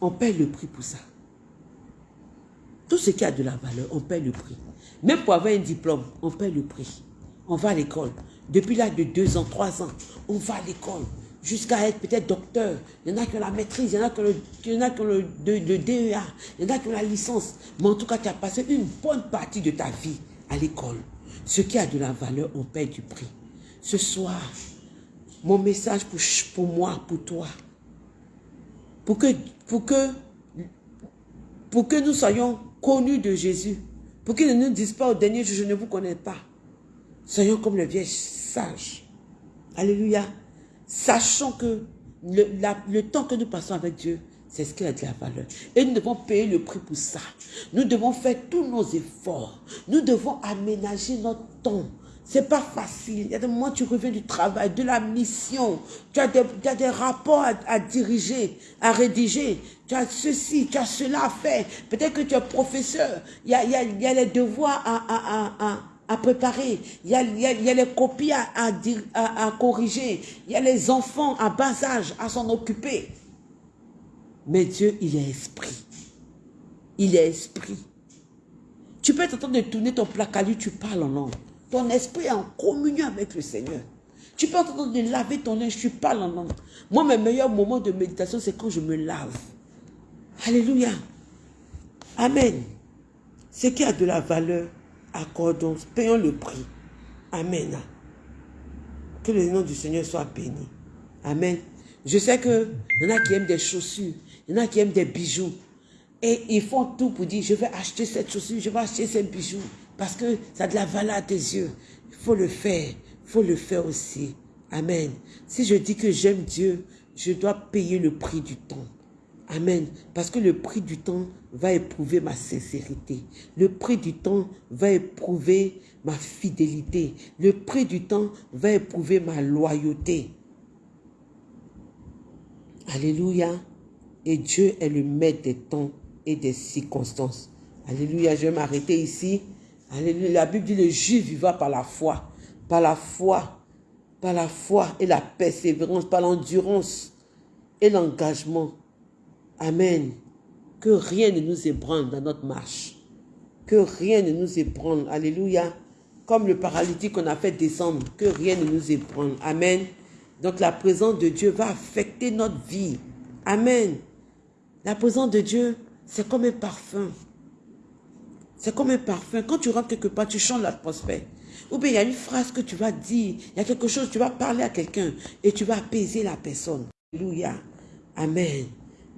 [SPEAKER 1] on paye le prix pour ça. Tout ce qui a de la valeur, on paye le prix. Même pour avoir un diplôme, on paye le prix. On va à l'école. Depuis l'âge de deux ans, trois ans, on va à l'école jusqu'à être peut-être docteur. Il y en a qui ont la maîtrise, il y en a qui ont le, qui ont le, DEA, il y en a qui ont la licence. Mais en tout cas, tu as passé une bonne partie de ta vie à l'école. Ce qui a de la valeur, on paie du prix. Ce soir, mon message pour, pour moi, pour toi, pour que, pour, que, pour que nous soyons connus de Jésus, pour qu'il ne nous dise pas au dernier jour, je ne vous connais pas. Soyons comme le vieil sage. Alléluia. Sachant que le, temps que nous passons avec Dieu, c'est ce qui a de la valeur. Et nous devons payer le prix pour ça. Nous devons faire tous nos efforts. Nous devons aménager notre temps. C'est pas facile. Il y a des moments tu reviens du travail, de la mission. Tu as des, des rapports à, diriger, à rédiger. Tu as ceci, tu as cela à faire. Peut-être que tu es professeur. Il y a, il y a, les devoirs à, à, à à préparer, il y a, les copies à, corriger, il y a les enfants à bas âge à s'en occuper. Mais Dieu, il est esprit. Il est esprit. Tu peux être en train de tourner ton placard, tu parles en langue. Ton esprit est en communion avec le Seigneur. Tu peux être en train de laver ton linge, tu parles en langue. Moi, mes meilleurs moments de méditation, c'est quand je me lave. Alléluia. Amen. Ce qui a de la valeur, accordons, payons le prix. Amen. Que le nom du Seigneur soit béni. Amen. Je sais que y en a qui aiment des chaussures, il y en a qui aiment des bijoux. Et ils font tout pour dire, je vais acheter cette chaussure, je vais acheter ces bijoux. parce que ça a de la valeur à tes yeux. Il faut le faire. Il faut le faire aussi. Amen. Si je dis que j'aime Dieu, je dois payer le prix du temps. Amen. Parce que le prix du temps va éprouver ma sincérité. Le prix du temps va éprouver ma fidélité. Le prix du temps va éprouver ma loyauté. Alléluia. Et Dieu est le maître des temps et des circonstances. Alléluia. Je vais m'arrêter ici. Alléluia. La Bible dit le juif vivra par la foi. Par la foi. Par la foi et la persévérance. Par l'endurance et l'engagement. Amen. Que rien ne nous ébranle dans notre marche. Que rien ne nous ébranle. Alléluia. Comme le paralytique qu'on a fait descendre. Que rien ne nous ébranle. Amen. Donc la présence de Dieu va affecter notre vie. Amen. La présence de Dieu, c'est comme un parfum. C'est comme un parfum. Quand tu rentres quelque part, tu chantes l'atmosphère. Ou bien il y a une phrase que tu vas dire, il y a quelque chose, tu vas parler à quelqu'un et tu vas apaiser la personne. Alléluia. Amen.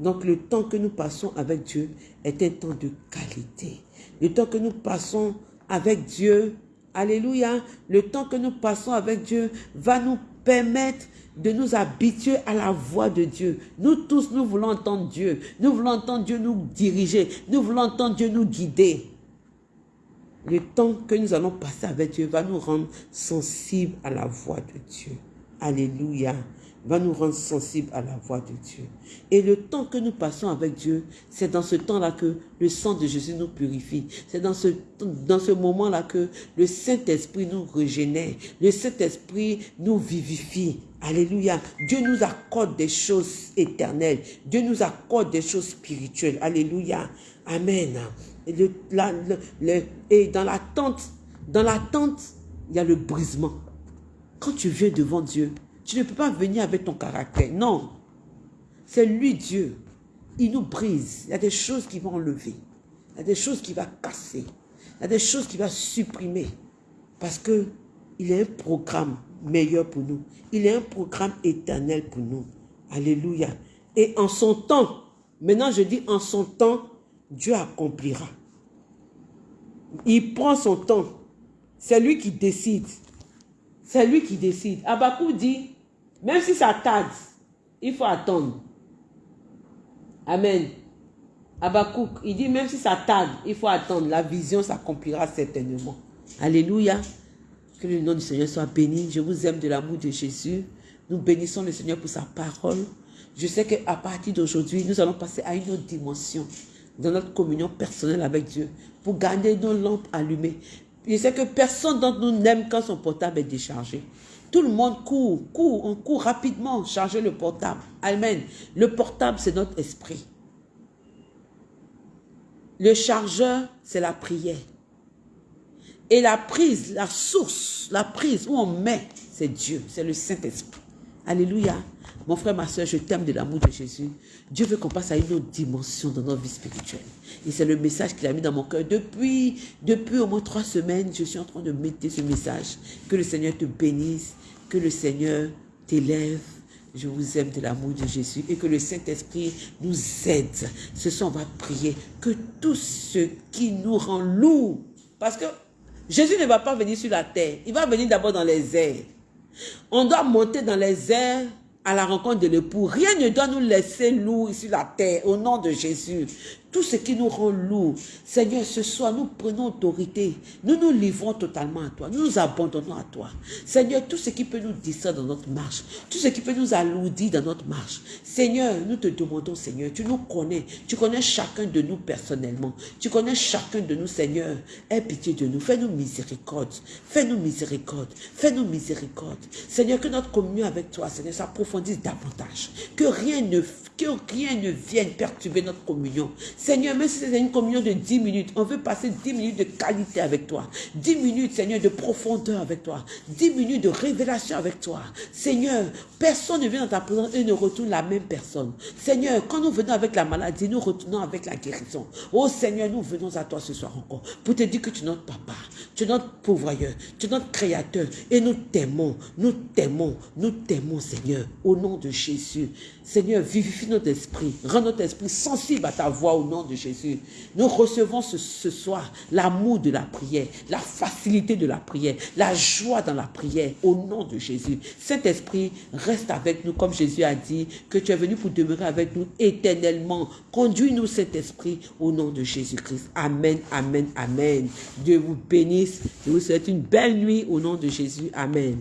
[SPEAKER 1] Donc le temps que nous passons avec Dieu est un temps de qualité. Le temps que nous passons avec Dieu, alléluia, le temps que nous passons avec Dieu va nous permettre de nous habituer à la voix de Dieu. Nous tous, nous voulons entendre Dieu. Nous voulons entendre Dieu nous diriger. Nous voulons entendre Dieu nous guider. Le temps que nous allons passer avec Dieu va nous rendre sensibles à la voix de Dieu. Alléluia va nous rendre sensibles à la voix de Dieu. Et le temps que nous passons avec Dieu, c'est dans ce temps-là que le sang de Jésus nous purifie. C'est dans ce, dans ce moment-là que le Saint-Esprit nous régénère. Le Saint-Esprit nous vivifie. Alléluia. Dieu nous accorde des choses éternelles. Dieu nous accorde des choses spirituelles. Alléluia. Amen. Et, le, et dans l'attente, dans l'attente, il y a le brisement. Quand tu viens devant Dieu, tu ne peux pas venir avec ton caractère. Non. C'est lui Dieu. Il nous brise. Il y a des choses qui vont enlever. Il y a des choses qui va casser. Il y a des choses qui va supprimer. Parce que il a un programme meilleur pour nous. Il a un programme éternel pour nous. Alléluia. Et en son temps, maintenant je dis en son temps, Dieu accomplira. Il prend son temps. C'est lui qui décide. C'est lui qui décide. Abakou dit, même si ça tarde, il faut attendre. Amen. Abakouk, il dit même si ça tarde, il faut attendre. La vision s'accomplira certainement. Alléluia. Que le nom du Seigneur soit béni. Je vous aime de l'amour de Jésus. Nous bénissons le Seigneur pour sa parole. Je sais qu'à partir d'aujourd'hui, nous allons passer à une autre dimension dans notre communion personnelle avec Dieu pour garder nos lampes allumées. Je sais que personne d'entre nous n'aime quand son portable est déchargé. Tout le monde court, court, on court rapidement, charger le portable. Amen. Le portable, c'est notre esprit. Le chargeur, c'est la prière. Et la prise, la source, la prise où on met, c'est Dieu, c'est le Saint-Esprit. Alléluia. Mon frère, ma soeur, je t'aime de l'amour de Jésus. Dieu veut qu'on passe à une autre dimension dans notre vie spirituelle. Et c'est le message qu'il a mis dans mon cœur. Depuis, depuis au moins trois semaines, je suis en train de mettre ce message. Que le Seigneur te bénisse que le Seigneur t'élève. Je vous aime de l'amour de Jésus et que le Saint-Esprit nous aide. Ce soir, on va prier que tout ce qui nous rend lourd, parce que Jésus ne va pas venir sur la terre, il va venir d'abord dans les airs. On doit monter dans les airs à la rencontre de l'époux. Rien ne doit nous laisser lourd sur la terre au nom de Jésus tout ce qui nous rend lourd. Seigneur, ce soir, nous prenons autorité. Nous nous livrons totalement à toi. Nous nous abandonnons à toi. Seigneur, tout ce qui peut nous distraire dans notre marche, tout ce qui peut nous alourdir dans notre marche. Seigneur, nous te demandons, Seigneur, tu nous connais. Tu connais chacun de nous personnellement. Tu connais chacun de nous, Seigneur. Aie pitié de nous. Fais-nous miséricorde. Fais-nous miséricorde. Fais-nous miséricorde. Seigneur, que notre communion avec toi, Seigneur, s'approfondisse davantage. Que rien ne, que rien ne vienne perturber notre communion. Seigneur, même si c'est une communion de 10 minutes, on veut passer 10 minutes de qualité avec toi. 10 minutes, Seigneur, de profondeur avec toi. 10 minutes de révélation avec toi. Seigneur, personne ne vient dans ta présence et ne retourne la même personne. Seigneur, quand nous venons avec la maladie, nous retournons avec la guérison. Oh Seigneur, nous venons à toi ce soir encore pour te dire que tu es notre papa. Tu es notre pourvoyeur. Tu es notre créateur. Et nous t'aimons. Nous t'aimons. Nous t'aimons, Seigneur. Au nom de Jésus. Seigneur, vivifie notre esprit. Rends notre esprit sensible à ta voix au nom de Jésus. Nous recevons ce, soir l'amour de la prière, la facilité de la prière, la joie dans la prière au nom de Jésus. Saint-Esprit, reste avec nous comme Jésus a dit que tu es venu pour demeurer avec nous éternellement. Conduis-nous, Saint-Esprit, au nom de Jésus-Christ. Amen, amen, amen. Dieu vous bénisse. Je vous souhaite une belle nuit au nom de Jésus. Amen.